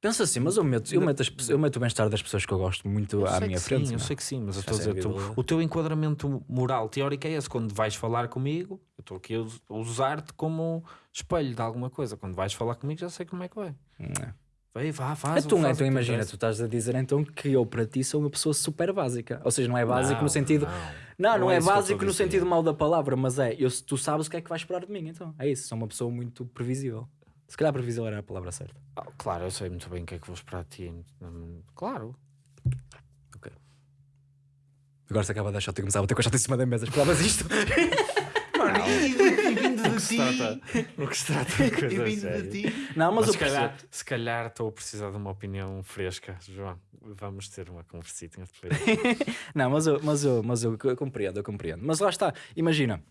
Pensa assim, mas eu meto, eu meto, as eu meto o bem-estar das pessoas que eu gosto muito Eu à minha frente. Sim, eu meu. sei que sim, mas eu estou a sei dizer, tu- o teu enquadramento moral teórico é esse. Quando vais falar comigo, eu estou aqui a us- a usar-te como espelho de alguma coisa. Quando vais falar comigo, já sei como é que vai. Não. Vai, vá, faz. Então, faz então imagina, tu estás a dizer então que eu para ti sou uma pessoa super básica. Ou seja, não é básico Não, no sentido. não. Não, não, é, é básico a no sentido mau da palavra, mas é, eu, tu sabes o que é que vais esperar de mim, então. É isso, sou uma pessoa muito previsível. Se calhar previsível era a palavra certa. Ah, claro, eu sei muito bem o que é que vou esperar de ti. Hum, Claro. Agora se acaba de achar que começava a ter com a chata em cima da mesa, esperavas isto? Mano, e, e vindo O de que se ti. trata, o que se trata de E coisa vindo séria. de ti. Não, mas, Mas eu se calhar, percebo. se calhar estou a precisar de uma opinião fresca, João. Vamos ter uma conversita depois. Não, mas eu, mas, eu, mas eu, eu compreendo, eu compreendo. Mas lá está, imagina.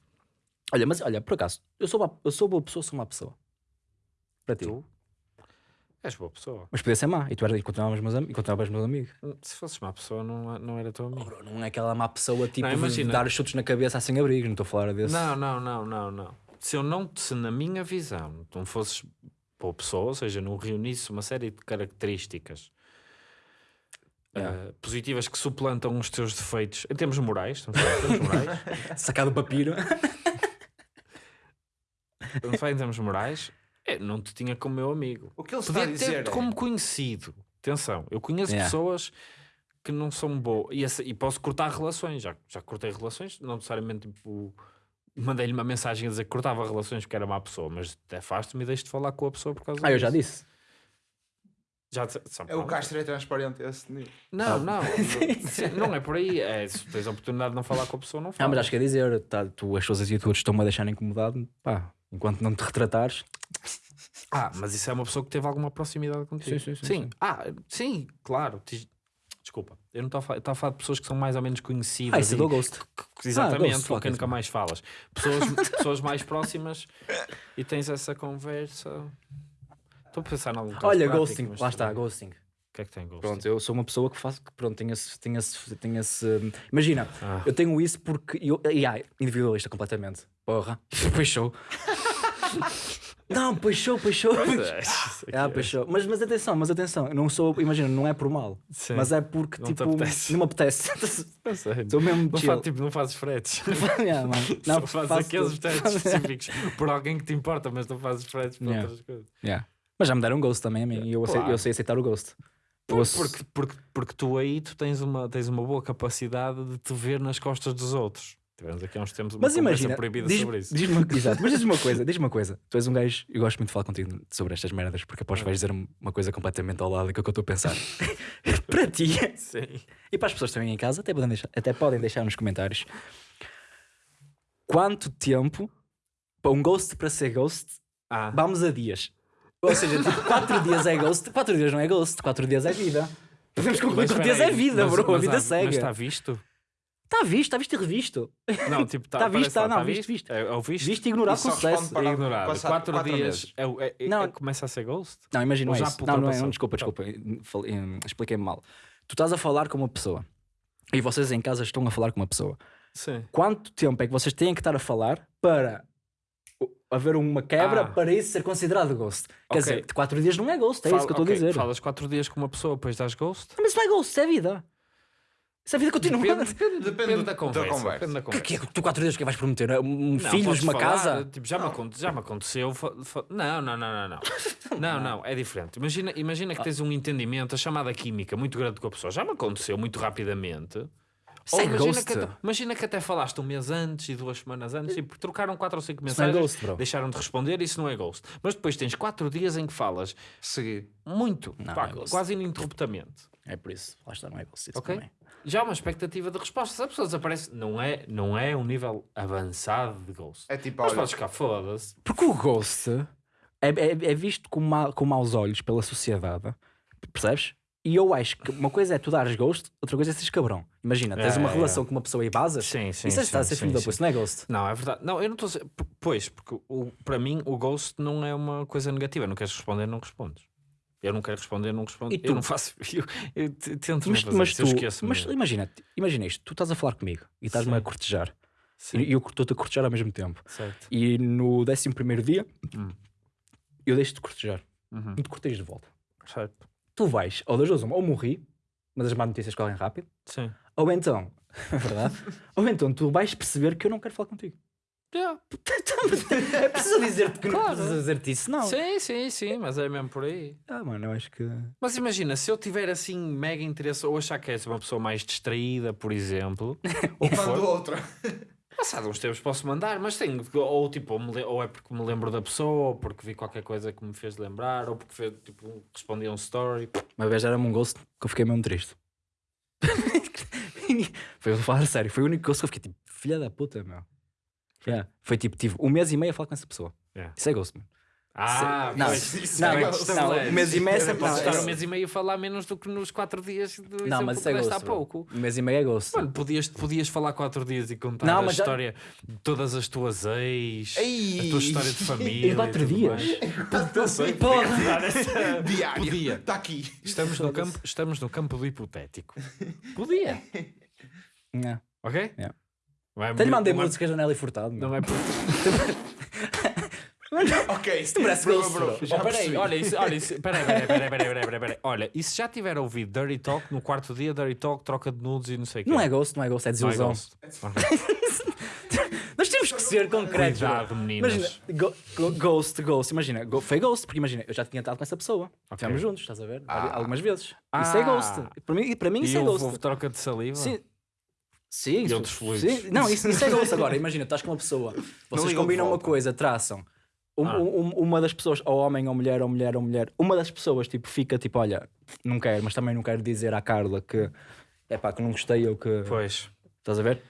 Olha, mas olha, por acaso, eu sou, uma, eu sou boa pessoa, sou má pessoa. Para ti. tu és boa pessoa. Mas podia ser má. E tu eras, e continuavas meus, am- e continuavas meu amigo. Se fosses má pessoa, não, não era amigo. Bro, não é aquela má pessoa tipo Não, de imagina. dar os chutes na cabeça sem abrigo. Não estou a falar desse. Não, não, não, não, não. se eu não, se na minha visão, tu não fosses boa pessoa, ou seja, não reunisse uma série de características Yeah. eh, positivas que suplantam os teus defeitos em termos morais, estamos a falar em termos morais, Sacado o papiro. estamos a falar em termos morais, é, não te tinha como meu amigo. O que ele está a Podia dizer ter-te é- como conhecido. Atenção, eu conheço Yeah. pessoas que não são boas e, essa- e posso cortar relações. Já, já cortei relações, não necessariamente tipo, mandei-lhe uma mensagem a dizer que cortava relações porque era má pessoa, mas afasto-me e deixo de falar com a pessoa por causa Ah, eu já disso. disse. Já É o Castro é transparente esse nível. Não, não, Sim, não é por aí. É, se tens a oportunidade de não falar com a pessoa, não Ah, fala. mas acho que é dizer, tá, tu, as tuas atitudes estão-me a deixar incomodado, pá, enquanto não te retratares. Ah, mas isso é uma pessoa que teve alguma proximidade contigo. Sim, sim, sim, sim. Ah, sim, claro. Desculpa, eu não estou a falar, de pessoas que são mais ou menos conhecidas. Ah, isso é do Ghost. que- Exatamente, Ghost, quem it, nunca mais falas. Pessoas, pessoas mais próximas e tens essa conversa. Estou a pensar em algum Olha, prático, ghosting, lá está, ghosting. O que é que tem ghosting? Pronto, eu sou uma pessoa que faço, que pronto, tenho esse, tenho esse, tenho esse imagina, Ah. eu tenho isso porque, eu, e ai, individualista completamente, porra, show. Não, show. Pois é, isso aqui Ah, é-. Mas, mas atenção, mas atenção, eu não sou, imagina, não é por mal, Sim. mas é porque Não tipo, apetece. não me apetece. Eu sei. Sou mesmo Não, faz, tipo, não fazes fretes. Yeah. Não, Não, fazes aqueles fretes específicos por alguém que te importa, mas não fazes fretes por Yeah. outras coisas. Yeah. Mas já me deram um ghost também a mim e eu, Claro. eu sei aceitar o ghost. Eu Por- ace- Porque, porque, porque tu aí tu tens uma, tens uma boa capacidade de te ver nas costas dos outros. Tivemos aqui há uns tempos uma Mas imagina, proibida diz, sobre isso. diz uma, exato, mas diz uma coisa, diz uma coisa. Tu és um gajo, eu gosto muito de falar contigo sobre estas merdas, porque aposto que vais dizer uma coisa completamente ao lado daquilo que eu estou a pensar. para ti Sim. e para as pessoas que estão aí em casa, até podem deixar, até podem deixar nos comentários quanto tempo para um ghost para ser ghost, Ah, vamos a dias. Ou seja, tipo, 4 dias é ghost, 4 dias não é ghost, 4 dias é vida. Podemos concluir mas que 4 espera dias é vida, mas- bro. a mas vida há- segue. Mas está visto? Está visto, está visto e revisto. Não, tipo, está Tá visto, parece tá, não, tá visto, visto. É, é o visto? Visto e ignorado com só sucesso. para- É ignorado. passado Quatro, quatro dias é, é- é- Não. é- começa a ser ghost? Não, imagina isso. Não, não é. Não, desculpa, desculpa. Hum, Expliquei-me mal. Tu estás a falar com uma pessoa e vocês em casa estão a falar com uma pessoa. Sim. Quanto tempo é que vocês têm que estar a falar para haver uma quebra Ah. para isso ser considerado ghost? Quer Ok. dizer, 4 dias não é ghost, é Fala- isso que eu estou ok, a dizer. Falas quatro dias com uma pessoa, depois dás ghost? Mas isso não é ghost, isso é vida. Isso é vida continua. Depende, depende, Depende depende do- da da conversa. conversa. Depende da Que, conversa. que é que tu 4 dias que vais prometer? Um Não, filhos, uma falar, casa? Tipo, já, me aconte- já me aconteceu. Não, não, não, não, não. Não, não, é diferente. Imagina, imagina que tens um entendimento, a chamada química, muito grande com a pessoa. Já me aconteceu muito rapidamente. É imagina, ghost. que até, imagina que até falaste um mês antes e duas semanas antes e trocaram quatro ou cinco Isso não é mensagens, ghost, bro. deixaram de responder, isso não é ghost. Mas depois tens quatro dias em que falas Seguir. muito, Não, pá, é ghost. quase ininterruptamente. É por isso. Lá está, não é ghost. Isso Ok? também. Já há uma expectativa de resposta. Se a pessoa desaparece, não é, não é um nível avançado de ghost. É tipo, Mas olha, podes ficar foda-se. Porque o ghost é, é, é visto com, ma, com maus olhos pela sociedade, percebes? E eu acho que uma coisa é tu dares ghost, outra coisa é seres cabrão. Imagina, tens É, uma é, relação com uma pessoa e basas, Sim, sim. isso é estar a ser filho da puta, não é ghost. Não, é verdade. Não, eu não estou a p- Pois, porque o, para mim o ghost não é uma coisa negativa. Não queres responder, não respondes. Eu não quero responder, não respondo. E tu? Eu não faço. Eu, eu tento Mas, fazer mas tu, mas imagina, imagina isto, tu estás a falar comigo e estás-me a cortejar Sim, e eu estou-te a cortejar ao mesmo tempo. certo. E no 11 primeiro dia Hum. eu deixo-te cortejar Uhum, e te cortejo de volta. certo. Tu vais, ou das duas, uma, ou morri, mas as más notícias correm rápido, Sim. ou então, é verdade, ou então tu vais perceber que eu não quero falar contigo. Yeah. É preciso dizer-te que não Claro. precisas dizer-te isso, não. Sim, sim, sim, mas é mesmo por aí. Ah, mano, eu acho que. Mas imagina, se eu tiver assim mega interesse ou achar que és uma pessoa mais distraída, por exemplo, ou que mando for, outra. Passado uns tempos posso mandar, mas tenho, ou tipo, ou, é porque me lembro da pessoa, ou porque vi qualquer coisa que me fez lembrar, ou porque fez, tipo, respondi a um story. Uma vez era-me um ghost que eu fiquei mesmo triste. foi eu falar sério, foi o único ghost que eu fiquei tipo, filha da puta, meu. Yeah. Foi tipo, tive um mês e meio a falar com essa pessoa. Yeah. Isso é ghost, mano. Ah, não, isso não, é não, ghost. não, um mês e meio é sempre- Posso não, estar um mês e meio a falar menos do que nos quatro dias do Não, mas que isso é ghost. há pouco. Um mês e meio é ghost. Mano, podias, podias falar quatro dias e contar Não, a mas já- história de todas as tuas ex, Ei! a tua história de família. Em quatro e tudo dias? mais. Não sei, Porra! Diário. Podia. Está aqui. Estamos no, campo, estamos no campo do hipotético. Podia, Yeah. ok? Yeah. Não é Até lhe muito- mandei não é- música Janela e Furtado. Não é por... Ok, Isso não parece bro, ghost, bro, já Oh, peraí, olha, isso, olha, isso, peraí, peraí, peraí, peraí, peraí, peraí, peraí. Olha, e se já tiver ouvido Dirty Talk no quarto dia, Dirty Talk, troca de nudes e não sei o quê? Não é ghost, não é ghost, é Não é desilusão. ghost. Ok. Nós temos que ser concretos. Cuidado, meninas. Imagina, go- go- ghost, ghost, imagina, go- foi ghost, porque imagina, eu já tinha estado com essa pessoa. Ok. Estivemos juntos, estás a ver? Ah. Algumas vezes. Isso Ah. é ghost. Para mim, para mim E isso é houve, ghost. houve troca de saliva? Sim. Sim, isso- sim. Não, isso, isso é ghost agora. Imagina, estás com uma pessoa, vocês combinam uma coisa, traçam. Um- Ah. um- uma das pessoas, ou homem, ou mulher, ou mulher, ou mulher, uma das pessoas tipo, fica tipo, olha, não quero, mas também não quero dizer à Carla que é pá, que não gostei ou que. Pois. Estás a ver?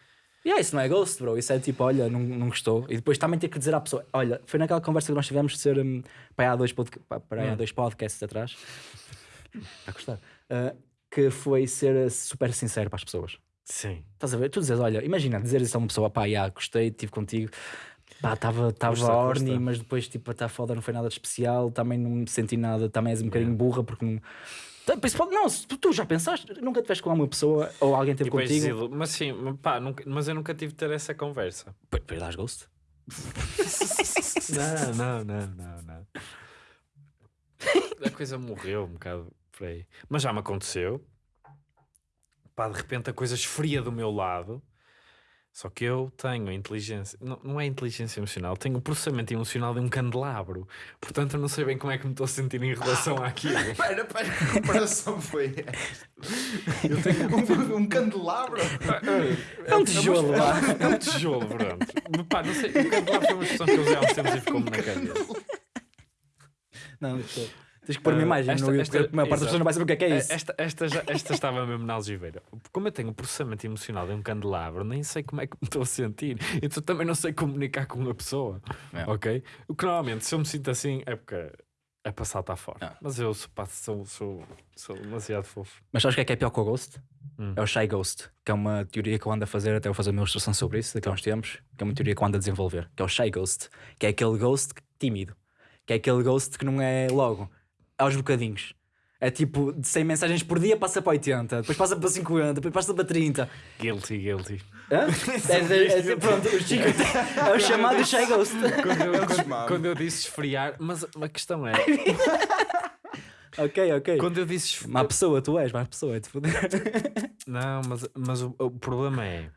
E é, isso não é ghost, bro. Isso é tipo, olha, não, não gostou. E depois também ter que dizer à pessoa, olha, foi naquela conversa que nós tivemos de ser um, para, há dois para, há Hum. dois podcasts atrás. Está a gostar? Ah, que foi ser uh, super sincero para as pessoas. Sim. Estás a ver? Tu dizes, olha, imagina dizer isso a uma pessoa, pá, já, gostei, estive contigo, estava horny, mas depois, tipo, está foda, não foi nada de especial, também não me senti nada, também és um bocadinho burra, porque não. Tá, Não, se tu, já pensaste, nunca tiveste com uma pessoa ou alguém teve depois contigo. Mas sim, pá, nunca- mas eu nunca tive de ter essa conversa. Depois dás ghost. Não, não, não, não, não. A coisa morreu um bocado por aí. Mas já me aconteceu. Pá, de repente a coisa esfria do meu lado. Só que eu tenho a inteligência, não, não é inteligência emocional, tenho o processamento emocional de um candelabro. Portanto, eu não sei bem como é que me estou a sentir em relação àquilo. Espera, espera, que comparação foi esta? Eu tenho um, um candelabro. É um tijolo lá. É um tijolo, pronto. Pá, não sei, o candelabro foi uma expressão que eu usei há uns tempos e ficou-me na cabeça. Não, tu- tens que pôr uma Ah, imagem esta- no YouTube, esta- porque a maior parte das pessoas não vai saber o que é que é isso. Esta, esta, já- esta estava mesmo na algibeira. Como eu tenho o processamento emocional de um candelabro, nem sei como é que me estou a sentir. Então também não sei comunicar com uma pessoa. É. Ok? O que normalmente, se eu me sinto assim, é porque é para saltar fora. Ah. Mas eu sou, sou, sou, sou demasiado fofo. Mas sabes o que é que é pior que o Ghost? Hum. É o Shy Ghost, que é uma teoria que eu ando a fazer, até vou fazer uma ilustração sobre isso daqui a uns tempos, que é uma teoria que eu ando a desenvolver, que é o Shy Ghost, que é aquele ghost tímido, que é aquele ghost que não é logo, aos bocadinhos. É tipo, de 100 mensagens por dia passa para 80, depois passa para 50, depois passa para 30. Guilty, guilty. Hã? É, é, é, pronto, o Chico é o chamado Shy Ghost. Quando eu, quando, quando eu disse esfriar, mas a questão é, ok, ok. quando eu disse esf- Má pessoa, tu és, má pessoa, é foder. Não, mas, mas o, o problema é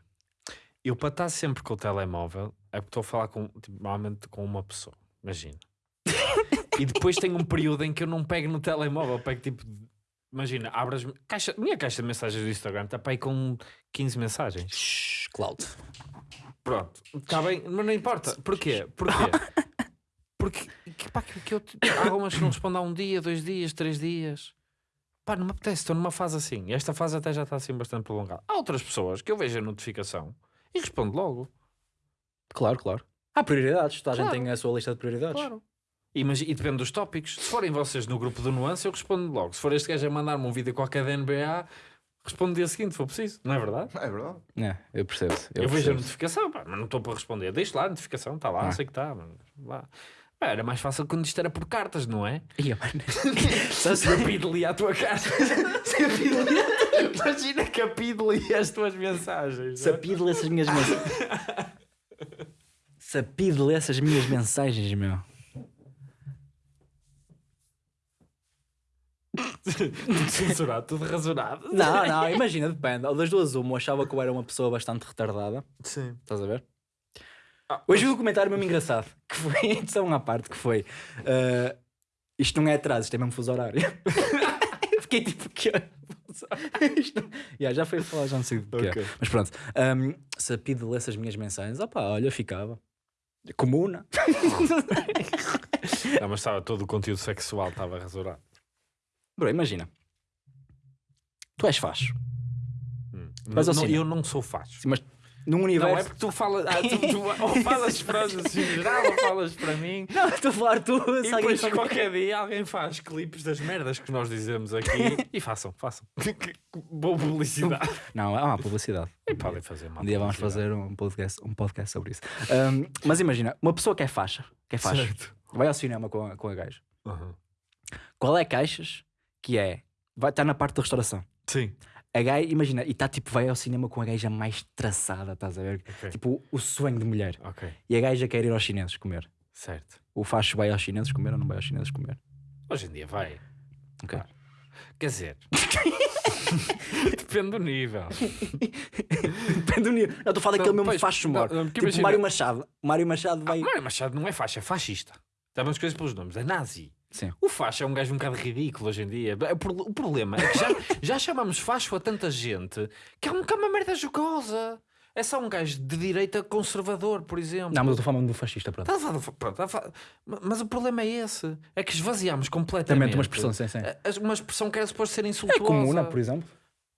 eu para estar sempre com o telemóvel é porque estou a falar com, tipo, normalmente com uma pessoa, imagina. E depois tem um período em que eu não pego no telemóvel, pego tipo, imagina, abro as caixa, minha caixa de mensagens do Instagram está para aí com 15 mensagens. Shhh, Cloud. Pronto, está bem, mas não importa. Porquê? Porquê? Porque que, pá, que, que eu, há algumas que não respondem há um dia, dois dias, três dias. Pá, não me apetece, estou numa fase assim. E esta fase até já está assim bastante prolongada. Há outras pessoas que eu vejo a notificação e respondo logo. Claro, claro. Há prioridades, toda a gente tem a sua lista de prioridades. Claro. E, mas, e depende dos tópicos. Se forem vocês no grupo do Nuance, eu respondo logo. Se for este gajo a mandar-me um vídeo qualquer da NBA, respondo dia seguinte, se for preciso. Não é verdade? É verdade. É, eu percebo. Eu, Eu, vejo a notificação, pá, mas não estou para responder. Deixa lá a notificação, está lá, Ah. sei que está. mas Lá. Pá, era mais fácil quando isto era por cartas, não é? Ia, mano. Se eu pido-lhe à tua carta. Imagina que a pido-lhe as tuas mensagens. Se a Pide lê essas minhas mensagens. Se a Pide lê essas minhas mensagens, meu. Tudo censurado, tudo rasurado. Não, não, imagina, depende. Ou das duas, uma, eu achava que eu era uma pessoa bastante retardada. Sim. Estás a ver? Ah, Hoje vi um comentário mesmo engraçado, que foi, edição à parte, que foi ah, isto não é atraso, isto é mesmo fuso horário. Fiquei tipo, que isto... yeah, Já foi falar, já não sei do que é. Ok. Mas pronto, ahm, se a Pide lesse as minhas mensagens, opá, olha, ficava. Comuna. Não, mas estava todo o conteúdo sexual estava rasurado. Bro, imagina. Tu és facho. Hum. Mas Não- assim, eu não sou fácil. Sim, mas num universo. Não é porque tu falas, ah, tu, tu ou falas para os assim, geral ou falas para mim. Não, estou a falar tu. E depois qualquer dia alguém faz clipes das merdas que nós dizemos aqui e façam, façam. Boa publicidade. Não, é uma publicidade. E podem fazer mal. Um dia vamos fazer um podcast, um podcast sobre isso. Ahm, mas imagina, uma pessoa que é faixa, que é faixa, Certo. vai ao cinema com a, com a gaja. Uhum. Qual é caixas que é? Vai estar na parte da restauração. Sim. A gaja, imagina, e está tipo, vai ao cinema com a gaja mais traçada, estás a ver? Ok. Tipo, o sonho de mulher. Ok. E a gaja quer ir aos chineses comer. Certo. O facho vai aos chineses comer ou não vai aos chineses comer? Hoje em dia vai. Ok. Quer dizer, depende do nível. Depende do nível. Não, estou a falar daquele mesmo facho não, mor. não, Tipo imagina- Mário Machado. Mário Machado vai. Mário Machado não é faixa, é fascista. Sabemos coisas pelos nomes, é nazi. Sim. O facho é um gajo um bocado ridículo hoje em dia. O pro- o problema é que já, já chamamos facho a tanta gente que é um- é uma merda jocosa. É só um gajo de direita conservador, por exemplo. Não, mas eu estou falando do fascista, pronto. Tá pronto, tá Mas o problema é esse: é que esvaziamos Também completamente. tem uma expressão, sim, sim. a- Uma expressão que era suposto ser É insultuosa. comuna, por exemplo.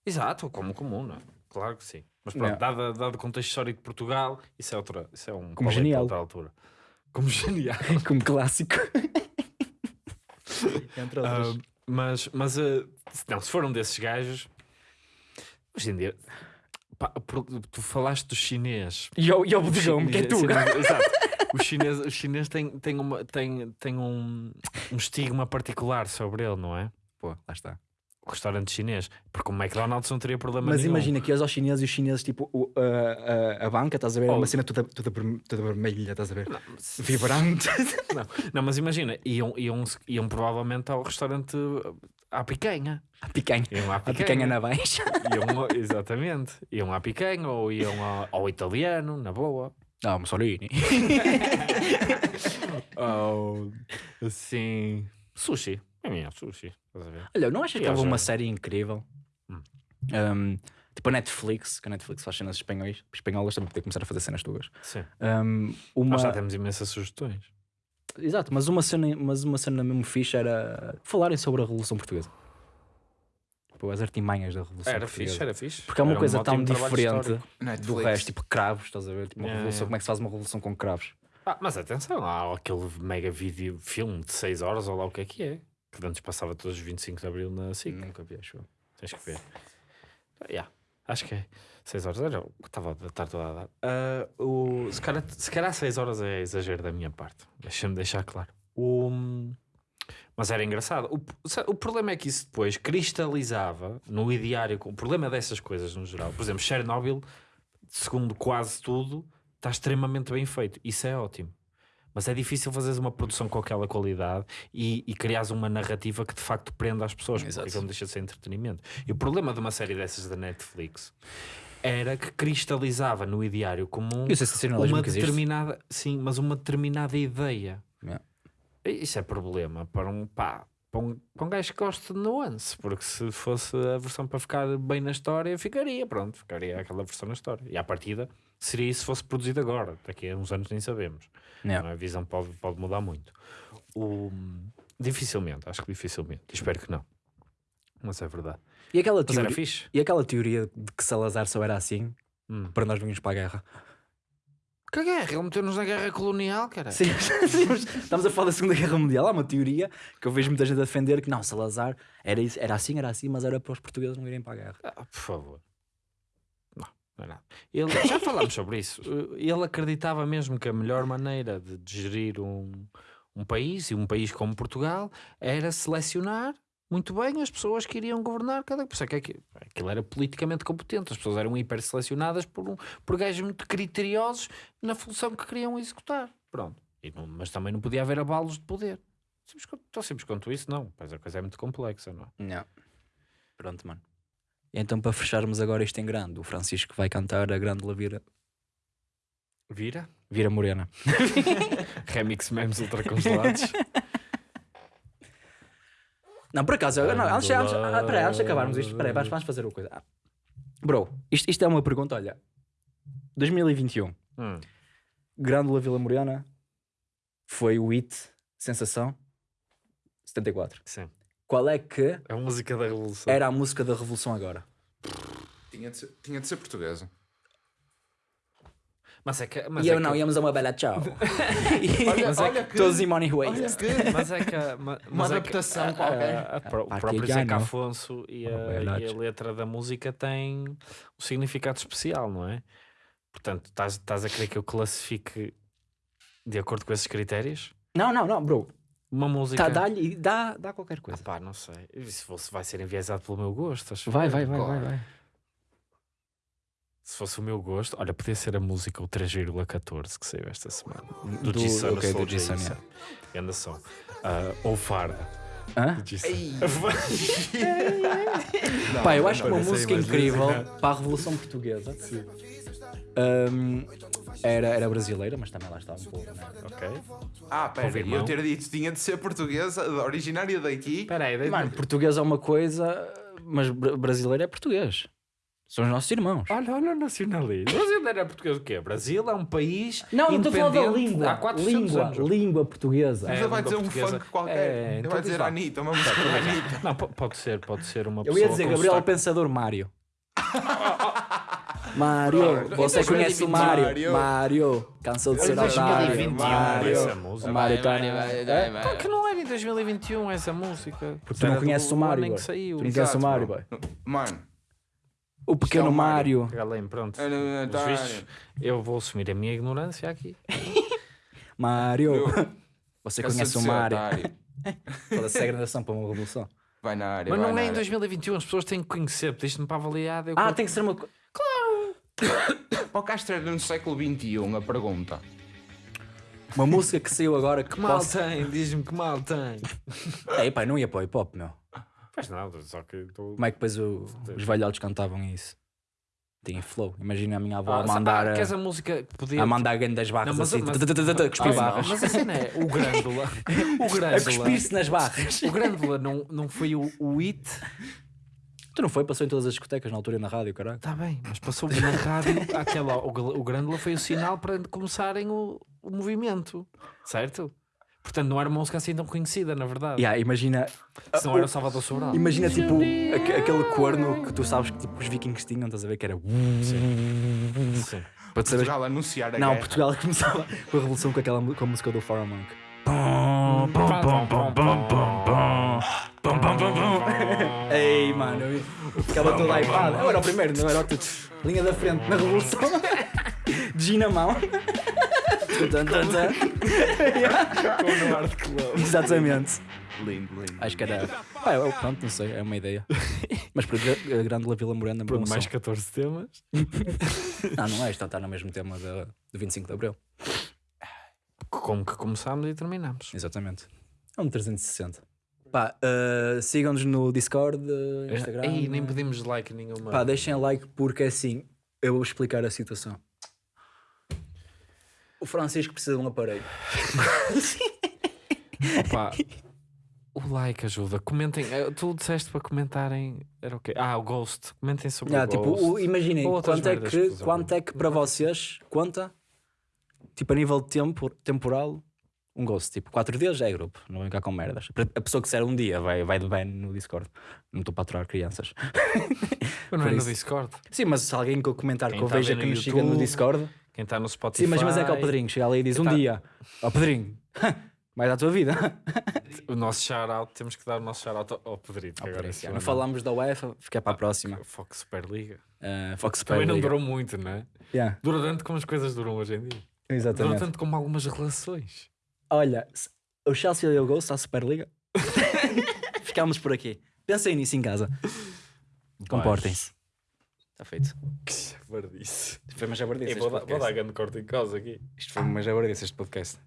Exato, como comuna. Claro que sim. Mas pronto, dado, dado o contexto histórico de Portugal, isso é, outra, isso é um Como genial. outra altura. Como genial. Como clássico. Entre outras. Ah, mas, mas se- não, se foram desses gajos, hoje em dia, pá, tu falaste do chinês. E ao, e ao O bodegão, que é tu. sim, Exato. O chinês, o chinês tem, tem, uma, tem, tem um, um estigma particular sobre ele, não é? Pô, lá está. Restaurante chinês. Porque o McDonald's não teria problema Mas nenhum. imagina que ias aos chineses e os chineses, tipo, o- a, a, a banca, estás a ver? É Oh. uma cena toda, toda, toda vermelha, estás a ver? Não, mas- Vibrante. Não, não, mas imagina, iam, iam, iam provavelmente ao restaurante à picanha. A picanha. Iam à A picanha. picanha na baixa. Iam exatamente. Iam à picanha ou iam ao, ao italiano, na boa. Não, Mussolini. Ou assim. Sushi. É minha, sushi. Estás a ver? Olha, não achas que houve uma série incrível? Hum. Um, tipo a Netflix, que a Netflix faz cenas espanhóis, espanholas também poder começar a fazer cenas tuas. Sim. Um, uma... Nós já temos imensas sugestões. Exato, mas uma, cena, mas uma cena mesmo fixe era falarem sobre a Revolução Portuguesa. Tipo, as artimanhas da Revolução Era Portuguesa. fixe, era fixe. Porque é uma Era um coisa tão ótimo trabalho diferente do resto, tipo cravos, estás a ver? Tipo, uma Yeah, revolução, yeah. como é que se faz uma revolução com cravos? Ah, mas atenção, há aquele mega vídeo, filme de 6 horas, ou lá o que é que é. Que antes passava todos os 25 de Abril na SIC. Nunca vi, acho. Tens que ver. Ah, yeah, acho que é. 6 horas era o que estava a estar toda a dar. Ah, o, se, calhar, se calhar 6 horas é exagero da minha parte. Deixa-me deixar claro. O, mas era engraçado. O, o problema é que isso depois cristalizava no ideário. O problema dessas coisas no geral. Por exemplo, Chernobyl, segundo quase tudo, está extremamente bem feito. Isso é ótimo. Mas é difícil fazeres uma produção com aquela qualidade e, e criares uma narrativa que de facto prenda as pessoas, porque Exato. aquilo não deixa de ser entretenimento. E o problema de uma série dessas da Netflix era que cristalizava no ideário comum uma determinada, sim, mas uma determinada ideia. Yeah. Isso é problema para um pá, para um, para um gajo que gosta de nuance, porque se fosse a versão para ficar bem na história, ficaria, pronto, ficaria aquela versão na história. E à partida seria isso se fosse produzido agora, daqui a uns anos nem sabemos. Não é? A visão pode, pode mudar muito. O, dificilmente, acho que dificilmente. Espero que não. Mas é verdade. E aquela, teoria, fixe. e aquela teoria de que Salazar só era assim Hum. para nós virmos para a guerra? Que guerra? Ele meteu-nos na guerra colonial, cara. Sim, estamos a falar da Segunda Guerra Mundial. Há uma teoria que eu vejo muita gente a defender que não, Salazar era, isso, era assim, era assim, mas era para os portugueses não irem para a guerra. Ah, por favor. Não, não é nada. Ele, já falámos sobre isso. Ele acreditava mesmo que a melhor maneira de, de gerir um, um país, e um país como Portugal, era selecionar muito bem as pessoas que iriam governar cada. Por isso é que aquilo, aquilo era politicamente competente. As pessoas eram hiper selecionadas por, um, por gajos muito criteriosos na função que queriam executar. Pronto. E não- mas também não podia haver abalos de poder. Simples, tão simples quanto isso, não. Pois a coisa é muito complexa, não é? Não. Pronto, mano. Então, para fecharmos agora isto em grande, o Francisco vai cantar a grande Lavira Vira? Vira Morena. Remix memes ultracongelados. Não, por acaso, não, antes, antes, ah, peraí, antes de acabarmos isto, peraí, vamos, vamos fazer uma coisa. Ah, Bro, isto, isto é uma pergunta, olha. 2021, Hum. Grândola Vila Morena foi o hit, sensação, 74. Sim. Qual é que A música da Revolução. era a música da Revolução agora? Tinha de ser, tinha de ser portuguesa. Mas é que. Mas e é eu não, que, íamos a uma bela tchau. Olha, Mas é olha que, Todos em Money Way. olha que Mas é que. mas é que adaptação a- qualquer. a- a- pro- O próprio Zeca não. Afonso e a, e a letra da música têm um significado especial, não é? Portanto, estás, estás a querer que eu classifique de acordo com esses critérios? Não, não, não, bro. Uma música. Tá, dá-lhe, dá, dá qualquer Ah, coisa. pá, não sei. Isso vai ser enviesado pelo meu gosto. acho Vai, vai, vai, vai, vai. Se fosse o meu gosto, olha, podia ser a música o 3,14 que saiu esta semana. Do, Do- G-Sun, ok, Slow do G-Sun. Grande som. Ah, ou Farda. Hã? Pá, eu acho que uma música incrível para a Revolução Portuguesa hum, era, era brasileira, mas também lá está um pouco. Né? ok. Ah, pera, eu ter dito tinha de ser portuguesa, originária daqui. Espera aí, Mano, português é uma coisa, mas bra- brasileiro é português. São os nossos irmãos. Olha, olha o nacionalismo. O Brasil era português o quê? Brasil é um país Não, não estou a falar da independente língua. há 400 língua, anos. língua portuguesa. Mas É, ele vai dizer um funk qualquer. É, então vai diz dizer lá. Anitta, uma música da Anitta. Não, po- pode ser, pode ser uma Eu pessoa ia dizer Gabriel sotaque. Pensador Mário. Mário, você conhece o 2020, Mário? Mário. Mário, cansou de ser Em otário. 2021 Mário, essa música. Mário. Claro que não era em 2021 essa música. Porque tu não conheces o Mário. Tu não conheces o Mário. Mano, O pequeno é o Mário. Mário. Galém, pronto. É, não, não, Pelos tá, vistos, eu vou assumir a minha ignorância aqui. Mário. Você conhece o Mário. otário. Toda-se a gradação para uma revolução. Vai na área. Mas não é em área. 2021, as pessoas têm que conhecer, pediste-me para avaliar. Eu Ah, tem que ser uma... co- Para o Castro era no século XXI, a pergunta. uma música que saiu agora que Que mal possa... tem, diz-me que mal tem. Ei, pá, não ia para o hip hop, meu. Faz nada, só que estou. Como é que depois o- os velhotes cantavam isso? Tinha flow. Imagina a minha avó Ah, a mandar... ah, a- queres a música que podia. a mandar grandes barras Não, mas- assim, mas- cuspir Ah, barras. Mas a cena é o Grândola. O A cuspir-se nas barras. O Grândola não, não foi o, o hit. Tu não foi? Passou em todas as discotecas na altura e na rádio, caralho. Está bem, mas passou na rádio. Aquela, o, gl- o Grândola foi o sinal para começarem o, o movimento, certo? Portanto, não era uma música assim tão conhecida, na verdade. Yeah, imagina, Se não era o Salvador Sobral. imagina tipo aque- aquele corno que tu sabes que tipo, os vikings tinham, estás a ver que era. Sim. Para tu saberes- Portugal anunciar a Não, guerra. Portugal começava com a revolução com, aquela, com a música do Far Monk. Ei, mano, ficava todo hypado. Eu era o primeiro, não era o que tu. Linha da frente na revolução. Gin na Exatamente. Lindo, lindo. Acho que era. Pá, eu, pronto, não sei, é uma ideia. Mas para a Grande Vila Morena, Pronto, mais 14 temas. Não, não é, isto está no mesmo tema da- do 25 de Abril. Como que começámos e terminamos. Exatamente. É um 360. Pá, uh, sigam-nos no Discord, uh, Instagram. Ei, nem pedimos like nenhuma. Pá, deixem like porque assim eu vou explicar a situação. O Francisco precisa de um aparelho. Pá, o like ajuda. Comentem. eh, Tu disseste para comentarem. Era o quê? Ah, o Ghost. Comentem sobre Ah, o tipo, Ghost. imaginem quanto é, que, quanto é que para ouvem. vocês conta, tipo a nível de tempo, temporal, um ghost. Tipo, 4 dias já é grupo, não vem cá com merdas. A pessoa que disser um dia vai, vai de ban no Discord. Não estou para aturar crianças. Mas não é no. Discord. Sim, mas se alguém que eu comentar Quem que eu tá veja que no nos siga no YouTube, Discord. Quem está no Spotify. Sim, mas imagina que é o Pedrinho, chega ali e diz um Tá. dia: Ó Pedrinho, vai dar a tua vida. O nosso shout-out. Temos que dar o nosso shout-out ao- ao Pedrito. que agora esse Não falamos da UEFA, fica para a próxima. Fox Superliga. Uh, Fox Também não Superliga. durou muito, não é? Yeah, Dura tanto como as coisas duram hoje em dia. Dura exatamente. tanto como algumas relações. Olha, o Chelsea deu Ghost à Superliga. Ficámos por aqui. Pensem nisso em casa. Comportem-se. Está feito. Que jabardice. Foi uma jabardice vou, dar- vou dar grande corte em causa aqui. Isto foi uma jabardice este podcast.